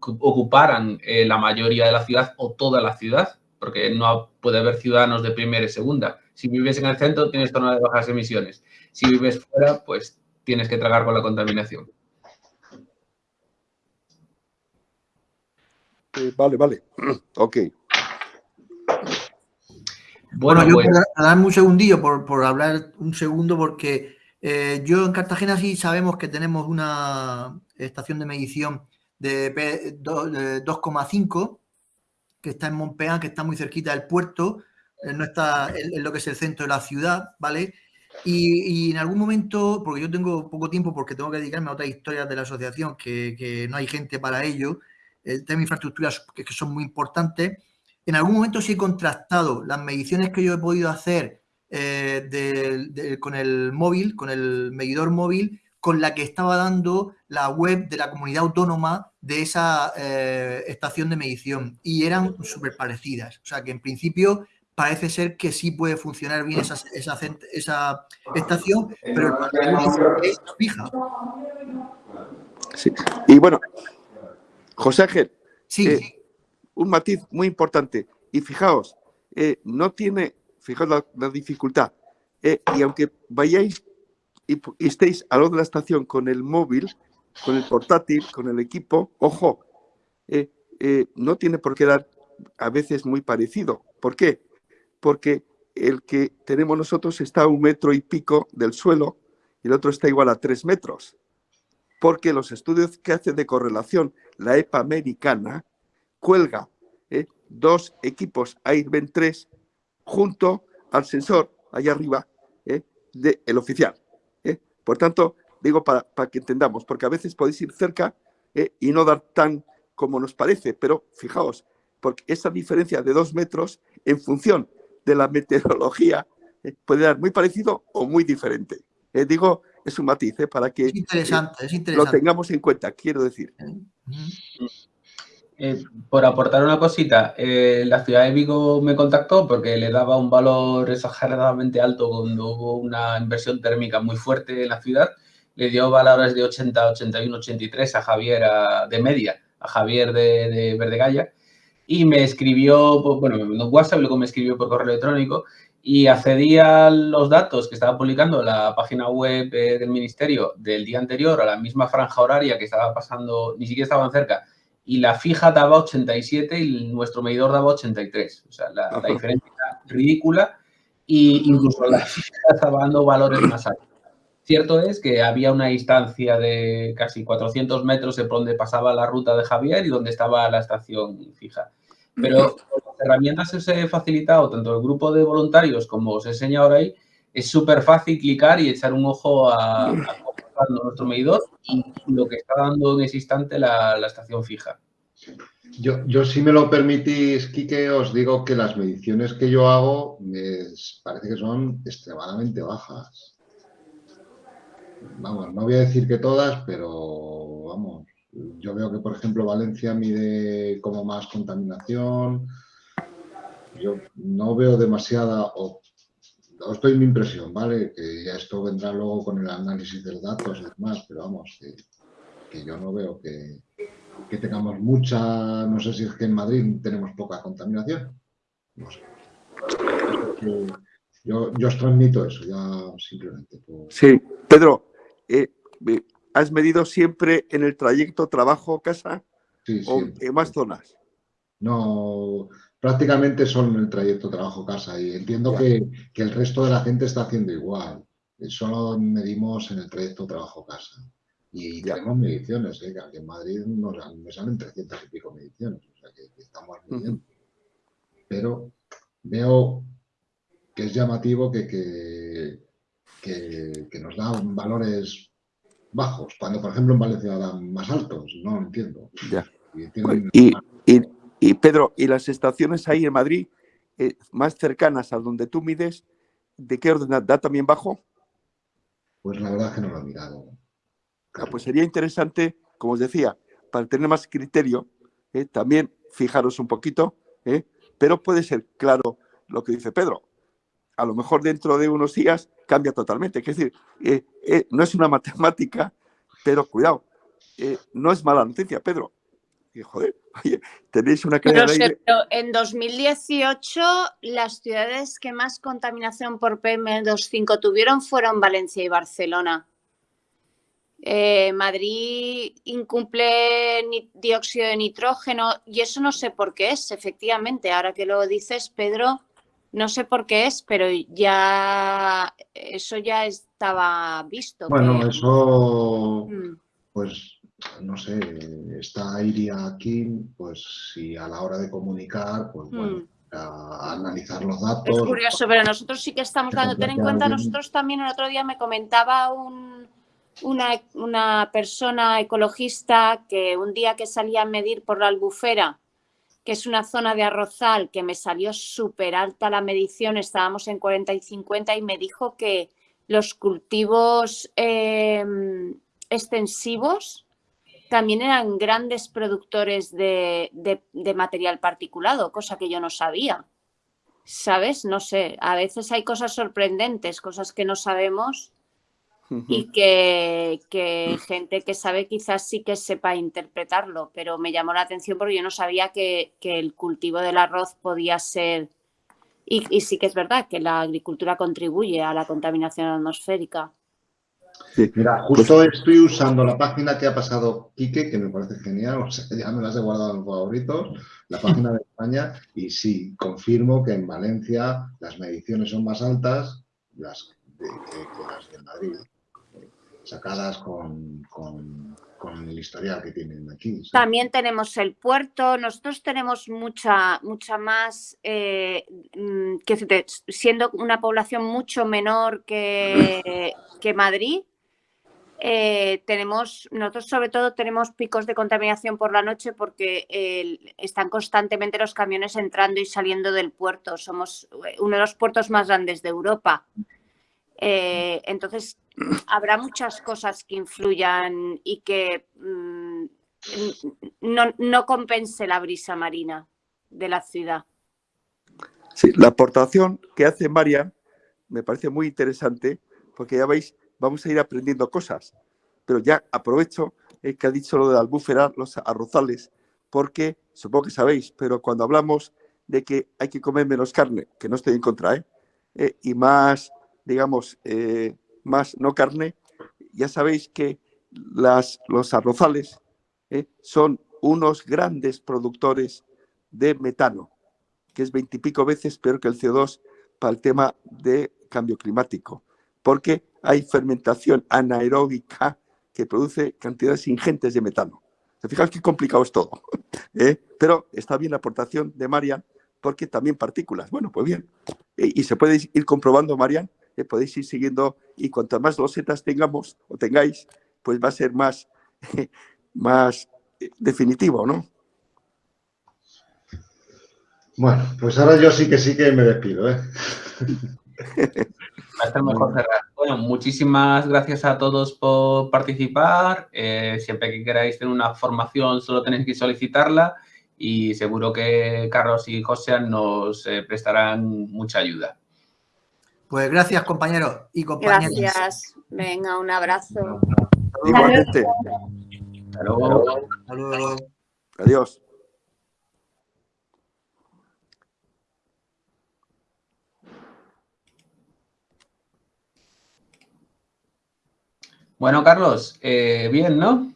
ocuparan eh, la mayoría de la ciudad o toda la ciudad, porque no puede haber ciudadanos de primera y segunda. Si vives en el centro, tienes zona de bajas emisiones. Si vives fuera, pues tienes que tragar con la contaminación. Eh, vale, vale. Ok. Bueno, yo pues... darme un segundillo por, por hablar un segundo, porque eh, yo en Cartagena sí sabemos que tenemos una estación de medición de 2,5 que está en Montpean, que está muy cerquita del puerto, eh, no está en, lo que es el centro de la ciudad, ¿vale? Y, en algún momento, porque yo tengo poco tiempo porque tengo que dedicarme a otras historias de la asociación, que, no hay gente para ello, el tema de infraestructuras que, que son muy importantes, en algún momento sí he contrastado las mediciones que yo he podido hacer eh, con el móvil, con el medidor móvil, con la que estaba dando la web de la comunidad autónoma de esa eh, estación de medición y eran súper parecidas. O sea que en principio parece ser que sí puede funcionar bien esa, esa, estación, pero el es fija. Sí. Y bueno, José Ángel, sí. Eh, un matiz muy importante. Y fijaos, no tiene fijaos la, dificultad. Eh, y aunque vayáis y, estéis a lo de la estación con el móvil, con el portátil, con el equipo, ojo, eh, eh, no tiene por qué dar a veces muy parecido. ¿Por qué? Porque el que tenemos nosotros está a un metro y pico del suelo y el otro está igual a tres metros. Porque los estudios que hace de correlación la EPA americana cuelga dos equipos AIRBEN 3 junto al sensor allá arriba ¿eh? del oficial. ¿eh? Por tanto, digo para, que entendamos, porque a veces podéis ir cerca ¿eh? y no dar tan como nos parece, pero fijaos, porque esa diferencia de dos metros en función de la meteorología puede dar muy parecido o muy diferente. digo, es un matiz para que lo tengamos en cuenta, quiero decir. Eh, por aportar una cosita, eh, la ciudad de Vigo me contactó porque le daba un valor exageradamente alto cuando hubo una inversión térmica muy fuerte en la ciudad. Le dio valores de 80, 81, 83 a Javier de media, a Javier de, de Verdegaya. Y me escribió, pues, bueno, en WhatsApp, luego me escribió por correo electrónico y accedí a los datos que estaba publicando la página web eh, del ministerio del día anterior a la misma franja horaria que estaba pasando, ni siquiera estaban cerca, y la fija daba 87 y nuestro medidor daba 83. O sea, la, diferencia era ridícula e incluso la fija estaba dando valores más altos. Cierto es que había una distancia de casi 400 metros de donde pasaba la ruta de Javier y donde estaba la estación fija. Pero las herramientas que os he facilitado, tanto el grupo de voluntarios como os he enseñado ahora ahí, es súper fácil clicar y echar un ojo a, a nuestro medidor y lo que está dando en ese instante la, estación fija. Yo, yo, si me lo permitís, Quique, os digo que las mediciones que yo hago me parece que son extremadamente bajas. Vamos, no voy a decir que todas, pero vamos, yo veo que, por ejemplo, Valencia mide como más contaminación. Yo no veo demasiada, o os doy mi impresión, ¿vale? Que ya esto vendrá luego con el análisis de datos y demás, pero vamos, que, yo no veo que, tengamos mucha, no sé si es que en Madrid tenemos poca contaminación, no sé. Yo, os transmito eso, ya simplemente. Sí, Pedro, eh, ¿has medido siempre en el trayecto trabajo-casa sí, o en más zonas? No, prácticamente son el trayecto trabajo-casa y entiendo que, el resto de la gente está haciendo igual. Solo medimos en el trayecto trabajo-casa. Y tenemos mediciones, ¿eh? que aquí en Madrid nos, me salen 300 y pico mediciones, o sea que, estamos midiendo. Pero veo que es llamativo que, que, nos dan valores bajos, cuando por ejemplo en Valencia dan más altos, no entiendo. Y, Pedro, ¿y las estaciones ahí en Madrid eh, más cercanas a donde tú mides, de qué orden da también bajo? Pues la verdad es que no lo he mirado. Ah, pues sería interesante, como os decía, para tener más criterio, eh, también fijaros un poquito, eh, pero puede ser claro lo que dice Pedro. A lo mejor dentro de unos días cambia totalmente. Es decir, eh, no es una matemática, pero cuidado, no es mala noticia, Pedro. joder, tenéis una pero, en 2018 las ciudades que más contaminación por PM2.5 tuvieron fueron Valencia y Barcelona. Eh, Madrid incumple dióxido de nitrógeno y eso no sé por qué es, efectivamente. Ahora que lo dices, Pedro, no sé por qué es, pero ya eso ya estaba visto. Bueno, eso, mm. pues, no sé, está Iria aquí, pues si a la hora de comunicar, pues bueno. Mm. A analizar los datos. Es curioso, pero nosotros sí que estamos dando, ten en cuenta, nosotros también el otro día me comentaba un, una, persona ecologista que un día que salía a medir por la albufera, es una zona de arrozal, que me salió súper alta la medición, estábamos en 40 y 50 y me dijo que los cultivos em, extensivos también eran grandes productores de, material particulado, cosa que yo no sabía. ¿Sabes? No sé, a veces hay cosas sorprendentes, cosas que no sabemos y que, gente que sabe quizás sí que sepa interpretarlo, pero me llamó la atención porque yo no sabía que, el cultivo del arroz podía ser, y, sí que es verdad que la agricultura contribuye a la contaminación atmosférica. Mira, justo estoy usando la página que ha pasado Quique, que me parece genial, o sea, ya me las he guardado en los favoritos, la página de España, y sí, confirmo que en Valencia las mediciones son más altas las que las de Madrid sacadas con, el historial que tienen aquí. También tenemos el puerto, nosotros tenemos mucha, mucha más, eh, mm, que siendo una población mucho menor que, que Madrid, eh, tenemos, nosotros sobre todo tenemos picos de contaminación por la noche porque están constantemente los camiones entrando y saliendo del puerto. Somos eh, uno de los puertos más grandes de Europa. entonces, habrá muchas cosas que influyan y que mm, no, compense la brisa marina de la ciudad. Sí, la aportación que hace María me parece muy interesante porque ya veis, vamos a ir aprendiendo cosas. Pero ya aprovecho que ha dicho lo de la albúfera, los arrozales, porque supongo que sabéis, pero cuando hablamos de que hay que comer menos carne, que no estoy en contra, ¿eh? eh y más, digamos, eh, más no carne, ya sabéis que las, los arrozales ¿eh? son unos grandes productores de metano, que es veintipico veces peor que el CO2 para el tema de cambio climático, porque hay fermentación anaeróbica que produce cantidades ingentes de metano. ¿Se qué complicado es todo? ¿Eh? Pero está bien la aportación de Marian, porque también partículas. Bueno, pues bien. Y se puede ir comprobando, Marian, podéis ir siguiendo y cuanto más losetas tengamos o tengáis, pues va a ser más, más eh, definitivo, ¿no? Bueno, pues ahora yo sí que sí que me despido, ¿eh? Va a estar mejor cerrar. Bueno, muchísimas gracias a todos por participar. Eh, siempre que queráis tener una formación, solo tenéis que solicitarla y seguro que Carlos y José nos eh, prestarán mucha ayuda. Pues gracias, compañeros y compañeras. Gracias. Venga, un abrazo. Igualmente. Hasta luego. Adiós. Bueno, Carlos, eh, bien, ¿no?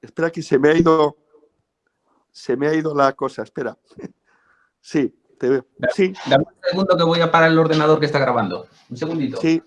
Espera que se me ha ido, se me ha ido la cosa, espera. Sí, Sí. Dame un segundo que voy a parar el ordenador que está grabando. Un segundito. Sí,